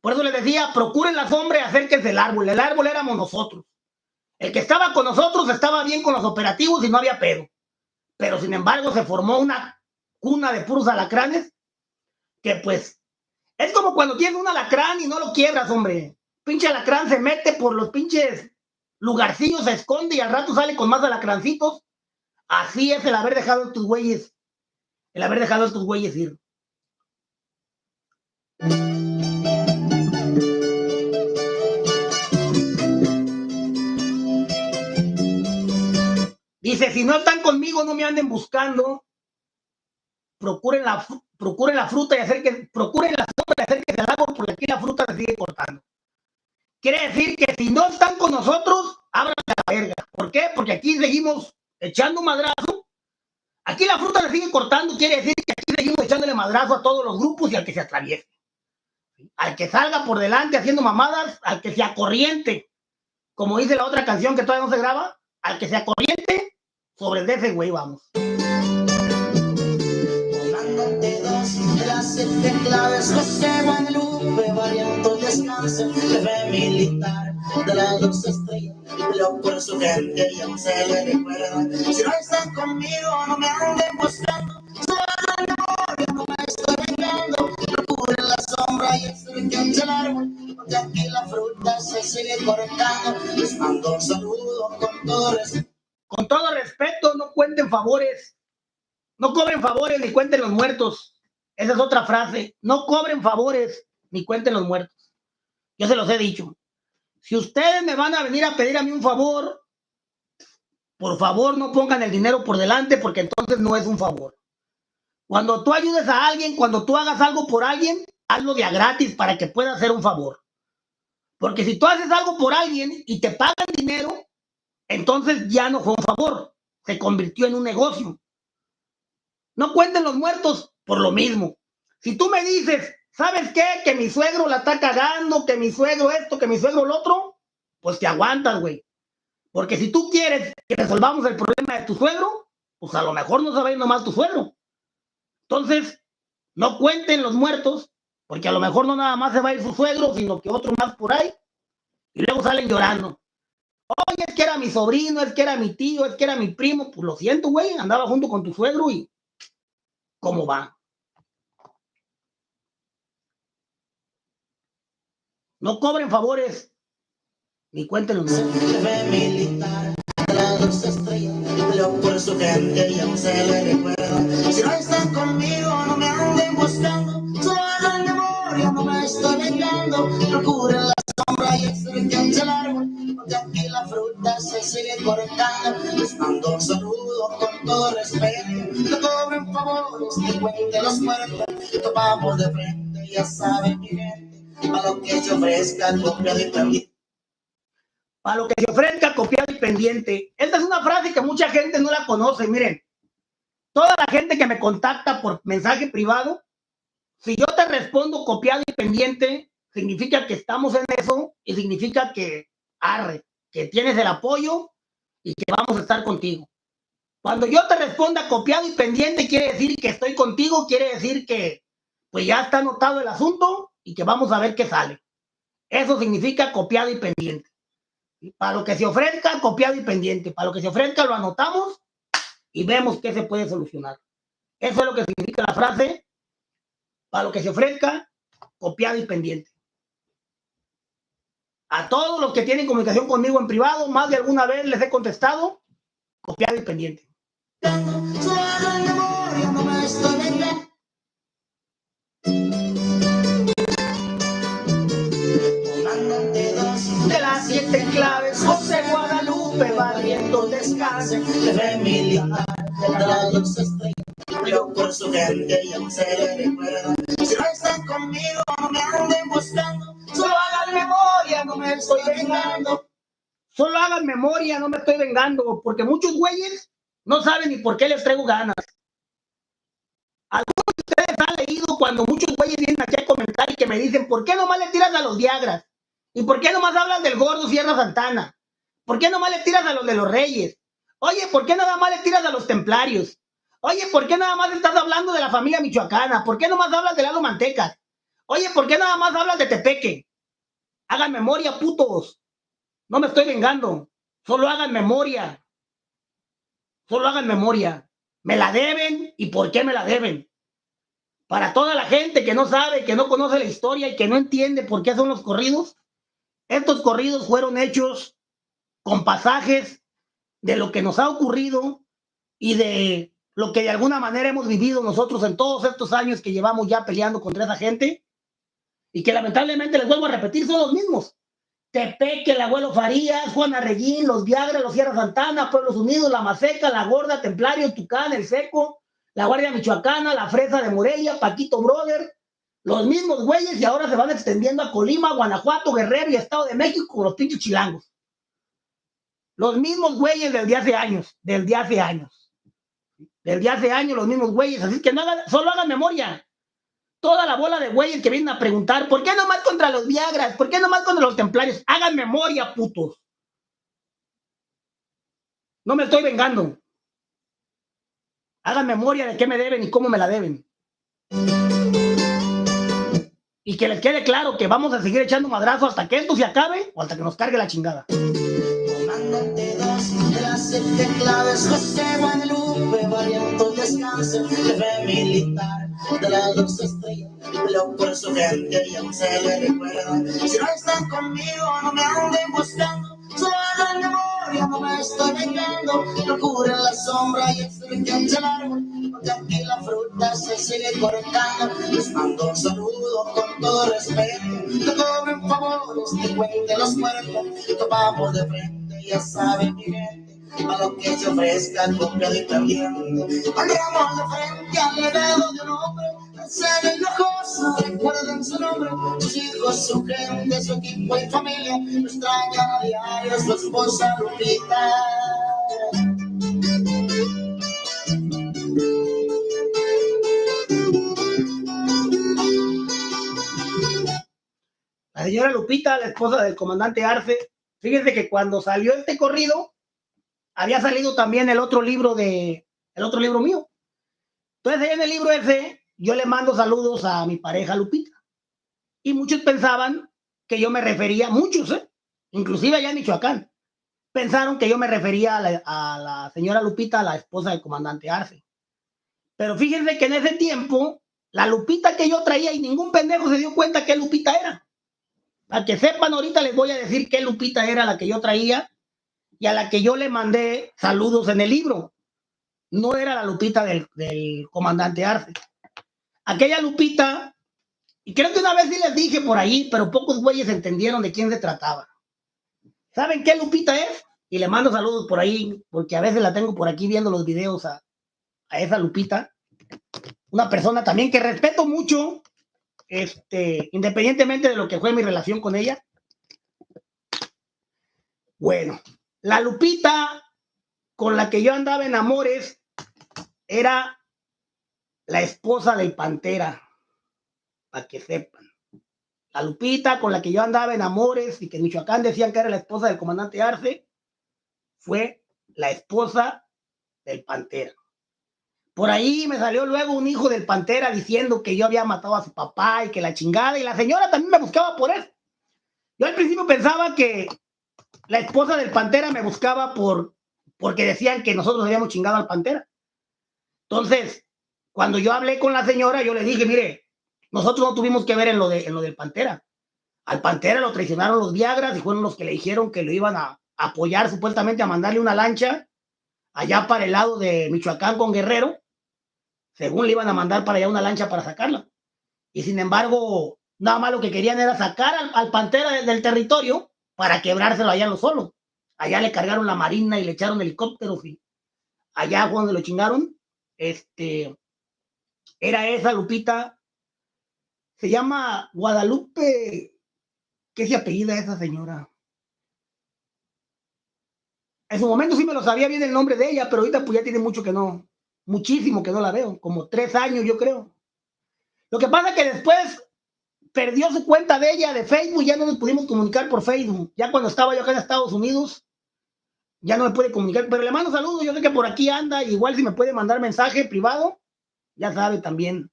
[SPEAKER 1] Por eso les decía, procuren la sombra y acérquense al árbol. El árbol éramos nosotros. El que estaba con nosotros estaba bien con los operativos y no había pedo. Pero sin embargo se formó una cuna de puros alacranes que pues es como cuando tienes un alacrán y no lo quiebras, hombre. Pinche alacrán se mete por los pinches lugarcillos, se esconde y al rato sale con más alacrancitos. Así es el haber dejado a estos güeyes, el haber dejado a estos güeyes ir. Dice, si no están conmigo, no me anden buscando. Procuren la, procuren la fruta y hacer que, procuren la se sigue cortando. Quiere decir que si no están con nosotros, abran la verga. ¿Por qué? Porque aquí seguimos echando madrazo. Aquí la fruta se sigue cortando, quiere decir que aquí seguimos echándole madrazo a todos los grupos y al que se atraviese. Al que salga por delante haciendo mamadas, al que sea corriente. Como dice la otra canción que todavía no se graba, al que sea corriente, sobre de ese güey vamos.
[SPEAKER 2] Siete claves, José Guadalupe, variando descanso, jefe militar de las dos estrellas, lo por su gente y aún se le recuerda. Si no están conmigo, no me anden buscando, solo no me estoy vengando, procure la sombra y el del árbol, porque aquí la fruta se sigue cortando. Les mando un saludo con todo respeto.
[SPEAKER 1] Con todo respeto, no cuenten favores, no cobren favores ni cuenten los muertos. Esa es otra frase. No cobren favores ni cuenten los muertos. Yo se los he dicho. Si ustedes me van a venir a pedir a mí un favor, por favor no pongan el dinero por delante porque entonces no es un favor. Cuando tú ayudes a alguien, cuando tú hagas algo por alguien, hazlo de a gratis para que pueda hacer un favor. Porque si tú haces algo por alguien y te pagan dinero, entonces ya no fue un favor, se convirtió en un negocio. No cuenten los muertos, por lo mismo. Si tú me dices, ¿sabes qué? Que mi suegro la está cagando, que mi suegro esto, que mi suegro lo otro, pues te aguantas, güey. Porque si tú quieres que resolvamos el problema de tu suegro, pues a lo mejor no sabe nomás tu suegro. Entonces, no cuenten los muertos, porque a lo mejor no nada más se va a ir su suegro, sino que otro más por ahí, y luego salen llorando. Oye, es que era mi sobrino, es que era mi tío, es que era mi primo. Pues lo siento, güey, andaba junto con tu suegro y ¿cómo va? No cobren favores ni cuenten los
[SPEAKER 2] militar dos estrellas, por su gente y aún se le recuerda. Si no están conmigo, no me anden buscando, solo hagan memoria, no me estoy vengando. Procuren la sombra y el del árbol, porque aquí la fruta se sigue cortando. Les mando un saludo con todo respeto, no cobren favores ni cuenten los muertos. Topamos de frente, ya saben mi gente para lo que se ofrezca copiado y pendiente.
[SPEAKER 1] Para lo que se ofrezca copiado y pendiente. Esta es una frase que mucha gente no la conoce. Miren, toda la gente que me contacta por mensaje privado, si yo te respondo copiado y pendiente, significa que estamos en eso y significa que arre, que tienes el apoyo y que vamos a estar contigo. Cuando yo te responda copiado y pendiente, quiere decir que estoy contigo, quiere decir que pues ya está anotado el asunto y que vamos a ver qué sale. Eso significa copiado y pendiente. Para lo que se ofrezca, copiado y pendiente. Para lo que se ofrezca, lo anotamos y vemos qué se puede solucionar. Eso es lo que significa la frase. Para lo que se ofrezca, copiado y pendiente. A todos los que tienen comunicación conmigo en privado, más de alguna vez les he contestado, copiado y pendiente.
[SPEAKER 2] Siete claves, José Guadalupe, valiendo descanse, yo por su gente y aún se recuerda. Si no están conmigo, me anden buscando, solo hagan memoria, no me estoy vengando.
[SPEAKER 1] Solo hagan memoria, no me estoy vengando, porque muchos güeyes no saben ni por qué les traigo ganas. Algunos de ustedes han leído cuando muchos güeyes vienen aquí a comentar y que me dicen, ¿por qué nomás le tiras a los Viagras? ¿Y por qué nomás hablas del gordo Sierra Santana? ¿Por qué nomás le tiras a los de los reyes? Oye, ¿por qué nada más le tiras a los templarios? Oye, ¿por qué nada más estás hablando de la familia michoacana? ¿Por qué nomás hablas de Lalo Mantecas? Oye, ¿por qué nada más hablas de Tepeque? Hagan memoria, putos. No me estoy vengando. Solo hagan memoria. Solo hagan memoria. Me la deben y por qué me la deben. Para toda la gente que no sabe, que no conoce la historia y que no entiende por qué son los corridos, estos corridos fueron hechos con pasajes de lo que nos ha ocurrido y de lo que de alguna manera hemos vivido nosotros en todos estos años que llevamos ya peleando contra esa gente y que lamentablemente les vuelvo a repetir son los mismos. Tepeque, el abuelo Farías, Juan Arreguín, los Viagra, los Sierra Santana, Pueblos Unidos, La Maseca, La Gorda, Templario, Tucán, El Seco, La Guardia Michoacana, La Fresa de Morelia, Paquito Brother, Los mismos güeyes y ahora se van extendiendo a Colima, Guanajuato, Guerrero y Estado de México con los pinches chilangos. Los mismos güeyes del día hace años, del día hace años. Del día hace años los mismos güeyes. Así que no hagan, solo hagan memoria. Toda la bola de güeyes que vienen a preguntar, ¿por qué nomás contra los Viagras? ¿Por qué nomás contra los templarios? Hagan memoria, putos. No me estoy vengando. Hagan memoria de qué me deben y cómo me la deben. Y que les quede claro que vamos a seguir echando madrazo hasta que esto se acabe o hasta que nos cargue la chingada.
[SPEAKER 2] Si no están conmigo, no me anden buscando, solo hagan memoria, no me estoy vengando. Procuren la sombra y extienden el árbol, porque aquí la fruta se sigue cortando. Les mando un saludo con todo respeto, que cobren favores, que cuenten los muertos, topamos de frente, ya saben mi gente. A lo que se ofrezca, copiado y perdiendo. Honramos de frente al legado de un hombre, Marcelo Hinojosa, recuerden su nombre, sus hijos, su gente, su equipo y familia, extrañan a diario su esposa Lupita.
[SPEAKER 1] La señora Lupita, la esposa del comandante Arce, fíjense que cuando salió este corrido, había salido también el otro libro de, el otro libro mío. Entonces, en el libro ese, yo le mando saludos a mi pareja Lupita. Y muchos pensaban que yo me refería, muchos, ¿eh? inclusive allá en Michoacán, pensaron que yo me refería a la, a la señora Lupita, la esposa del comandante Arce. Pero fíjense que en ese tiempo, la Lupita que yo traía y ningún pendejo se dio cuenta qué Lupita era. Para que sepan, ahorita les voy a decir qué Lupita era la que yo traía y a la que yo le mandé saludos en el libro. No era la Lupita del, del comandante Arce. Aquella Lupita, y creo que una vez sí les dije por ahí, pero pocos güeyes entendieron de quién se trataba. ¿Saben qué Lupita es? Y le mando saludos por ahí, porque a veces la tengo por aquí viendo los videos a, a esa Lupita. Una persona también que respeto mucho, este, independientemente de lo que fue mi relación con ella. Bueno, la Lupita con la que yo andaba en amores era la esposa del Pantera, para que sepan. La Lupita con la que yo andaba en amores y que en Michoacán decían que era la esposa del comandante Arce, fue la esposa del Pantera. Por ahí me salió luego un hijo del Pantera diciendo que yo había matado a su papá y que la chingada, y la señora también me buscaba por eso. Yo al principio pensaba que la esposa del Pantera me buscaba por porque decían que nosotros habíamos chingado al Pantera. Entonces, cuando yo hablé con la señora, yo le dije, mire, nosotros no tuvimos que ver en lo, de, en lo del Pantera. Al Pantera lo traicionaron los Viagras y fueron los que le dijeron que lo iban a apoyar supuestamente a mandarle una lancha allá para el lado de Michoacán con Guerrero. Según le iban a mandar para allá una lancha para sacarla. Y sin embargo, nada más lo que querían era sacar al, Pantera de- del territorio para quebrárselo allá en los solos. Allá le cargaron la marina y le echaron helicópteros y allá donde lo chingaron. Este, era esa Lupita. Se llama Guadalupe. ¿Qué se apellida esa señora? En su momento sí me lo sabía bien el nombre de ella, pero ahorita pues ya tiene mucho que no, muchísimo que no la veo, como tres años yo creo. Lo que pasa es que después perdió su cuenta de ella de Facebook, ya no nos pudimos comunicar por Facebook. Ya cuando estaba yo acá en Estados Unidos, ya no me puede comunicar, pero le mando saludos, yo sé que por aquí anda, igual si me puede mandar mensaje privado, ya sabe también,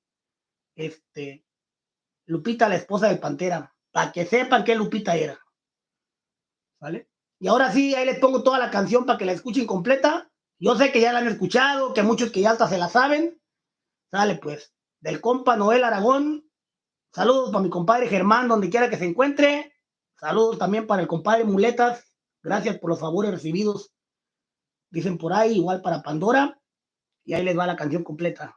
[SPEAKER 1] este, Lupita, la esposa del Pantera, para que sepan qué Lupita era. ¿Vale? Y ahora sí, ahí les pongo toda la canción para que la escuchen completa. Yo sé que ya la han escuchado, que muchos que ya hasta se la saben. Sale pues, del compa Noel Aragón. Saludos para mi compadre Germán, donde quiera que se encuentre. Saludos también para el compadre Muletas. Gracias por los favores recibidos. Dicen por ahí, igual para Pandora. Y ahí les va la canción completa.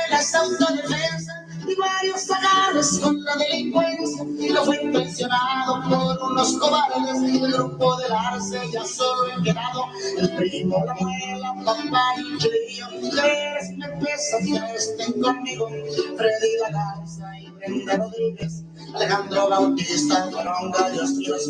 [SPEAKER 2] las autodefensas y varios agarres con la delincuencia. Y lo fue impresionado por unos cobardes el grupo del arce ya solo he quedado. El primo, la muela, papá y chilillo tres me pesa que estén conmigo. Freddy la Garza y Brenda Rodríguez Alejandro Bautista fueron gallos míos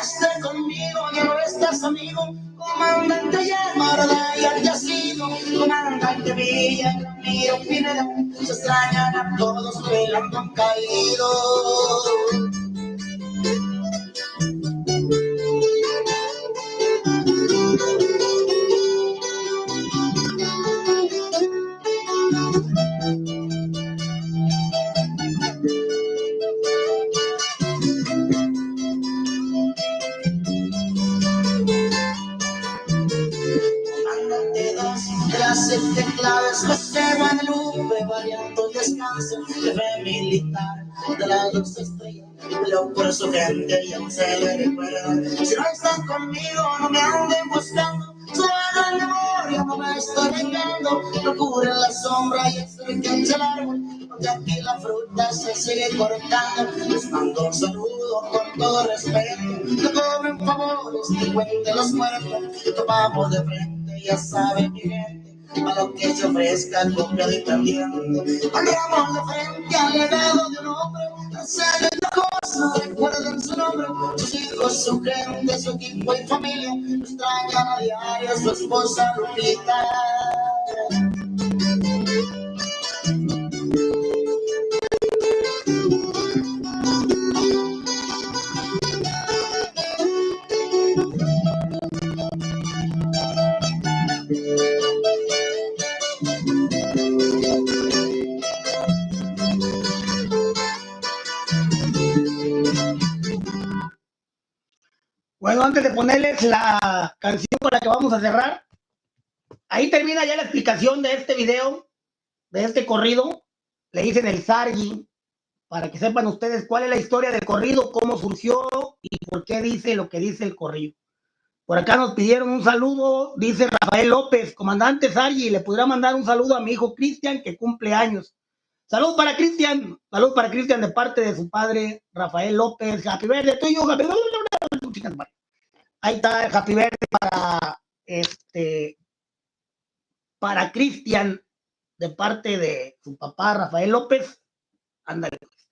[SPEAKER 2] esté conmigo ya no estás amigo. Comandante Yamarda y al sido comandante Villa. Ramiro Pineda se extrañan a todos todos velando han caído. Militar de las dos estrellas, lo por su gente ya no se le recuerda. Si no están conmigo, no me anden buscando, solo hagan memoria, no me estoy vengando, procuren la sombra y acerquen el árbol, porque aquí la fruta se sigue cortando. Les mando un saludo con todo respeto, no cobren favores, ni cuenten los muertos, tomamos de frente, ya saben mi gente a lo que se ofrezca copia de también. Andamos de frente al legado de un hombre, hacer la cosa, recuerden su nombre, sus hijos, su gente, su equipo y familia, extrañan a diario su esposa Lupita.
[SPEAKER 1] Antes de ponerles la canción con la que vamos a cerrar, ahí termina ya la explicación de este video, de este corrido. Le dicen el Sargi, para que sepan ustedes cuál es la historia del corrido, cómo surgió y por qué dice lo que dice el corrido. Por acá nos pidieron un saludo, dice Rafael López, comandante Sargi, le podrá mandar un saludo a mi hijo Cristian, que cumple años. Salud para Cristian, salud para Cristian de parte de su padre Rafael López. Happy birthday tuyo, happy Ahí está el happy birthday para este para Cristian de parte de su papá Rafael López. Ándale. Pues.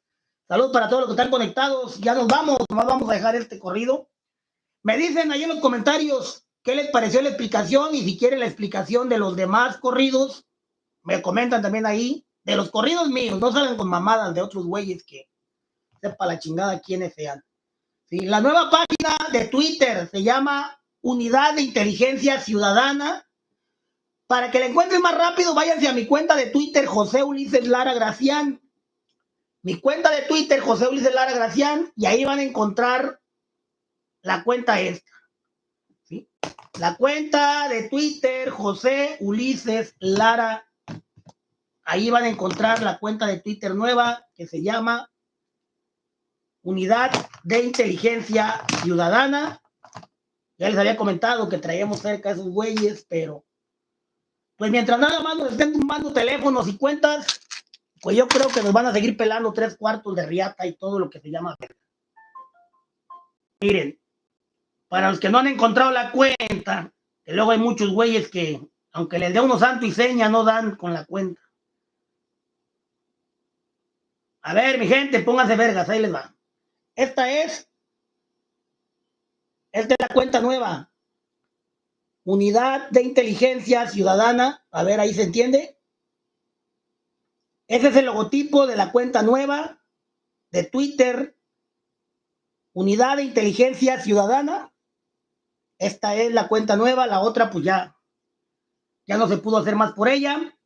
[SPEAKER 1] Salud para todos los que están conectados. Ya nos vamos, nomás vamos a dejar este corrido. Me dicen ahí en los comentarios qué les pareció la explicación y si quieren la explicación de los demás corridos, me comentan también ahí. De los corridos míos, no salen con mamadas de otros güeyes que sepa la chingada quiénes sean. La nueva página de Twitter se llama Unidad de Inteligencia Ciudadana. Para que la encuentren más rápido, váyanse a mi cuenta de Twitter, José Ulises Lara Gracián. Mi cuenta de Twitter, José Ulises Lara Gracián, y ahí van a encontrar la cuenta esta. La cuenta de Twitter, José Ulises Lara. Ahí van a encontrar la cuenta de Twitter nueva que se llama Unidad de Inteligencia Ciudadana. Ya les había comentado que traíamos cerca a esos güeyes, pero pues mientras nada más nos estén tumbando teléfonos y cuentas, pues yo creo que nos van a seguir pelando tres cuartos de riata y todo lo que se llama Miren, para los que no han encontrado la cuenta, que luego hay muchos güeyes que, aunque les dé uno santo y seña, no dan con la cuenta. A ver, mi gente, pónganse vergas, ahí les va. Esta es, es la cuenta nueva. Unidad de Inteligencia Ciudadana. A ver, ahí se entiende. Ese es el logotipo de la cuenta nueva de Twitter. Unidad de Inteligencia Ciudadana. Esta es la cuenta nueva. La otra, pues ya, ya no se pudo hacer más por ella.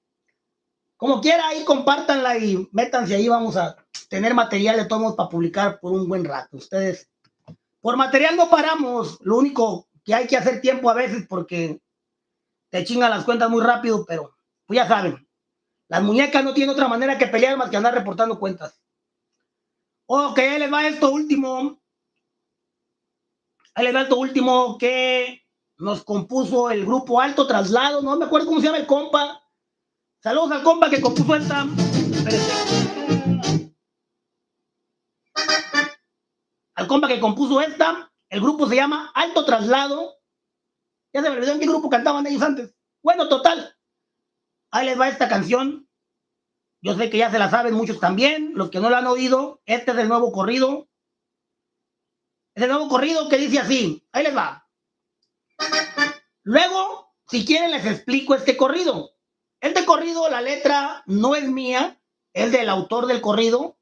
[SPEAKER 1] Como quiera, ahí compártanla y métanse ahí. Vamos a tener material de todos para publicar por un buen rato. Ustedes, por material no paramos, lo único que hay que hacer tiempo a veces porque te chingan las cuentas muy rápido, pero pues ya saben, las muñecas no tienen otra manera que pelear más que andar reportando cuentas. Ok, les va esto último. Ahí el alto último que nos compuso el grupo Alto Traslado. No me acuerdo cómo se llama el compa. Saludos al compa que compuso esta. Al compa que compuso esta. El grupo se llama Alto Traslado. Ya se me olvidó en qué grupo cantaban ellos antes. Bueno, total. Ahí les va esta canción. Yo sé que ya se la saben muchos también. Los que no la han oído, este es el nuevo corrido. Es el nuevo corrido que dice así. Ahí les va. Luego, si quieren, les explico este corrido. Este corrido, la letra no es mía, es del autor del corrido,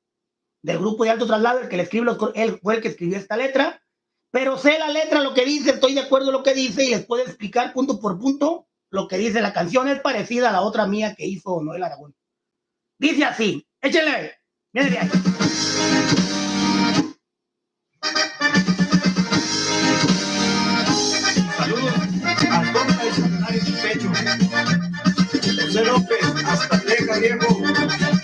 [SPEAKER 1] del grupo de alto traslado, el que le escribe él fue el que escribió esta letra. Pero sé la letra, lo que dice, estoy de acuerdo en lo que dice y les puedo explicar punto por punto lo que dice la canción. Es parecida a la otra mía que hizo Noel Aragón. Dice así, échenle, miren de
[SPEAKER 3] Teja, viejo.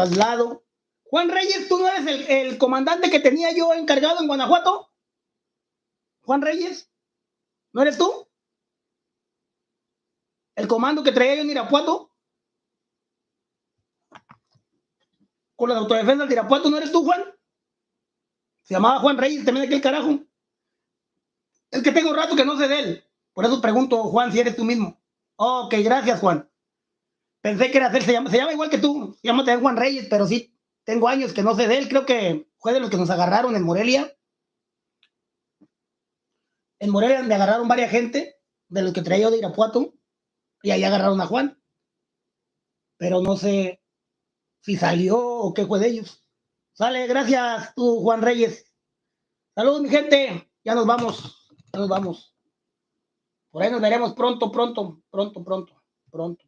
[SPEAKER 3] traslado.
[SPEAKER 1] Juan Reyes, ¿tú no eres el, comandante que tenía yo encargado en Guanajuato? Juan Reyes, ¿no eres tú? ¿El comando que traía yo en Irapuato? Con la autodefensa del Irapuato, ¿no eres tú, Juan? Se llamaba Juan Reyes, también aquel carajo. Es que tengo rato que no sé de él. Por eso pregunto, Juan, si eres tú mismo. Ok, gracias, Juan. Pensé que era él, se llama, se llama igual que tú. Se llama Juan Reyes, pero sí, tengo años que no sé de él. Creo que fue de los que nos agarraron en Morelia. En Morelia me agarraron varias gente de los que traía yo de Irapuato y ahí agarraron a Juan. pero no sé si salió o qué fue de ellos. Sale, gracias tú, Juan Reyes. Saludos, mi gente. Ya nos vamos, ya nos vamos. Por ahí nos veremos pronto, pronto, pronto, pronto, pronto.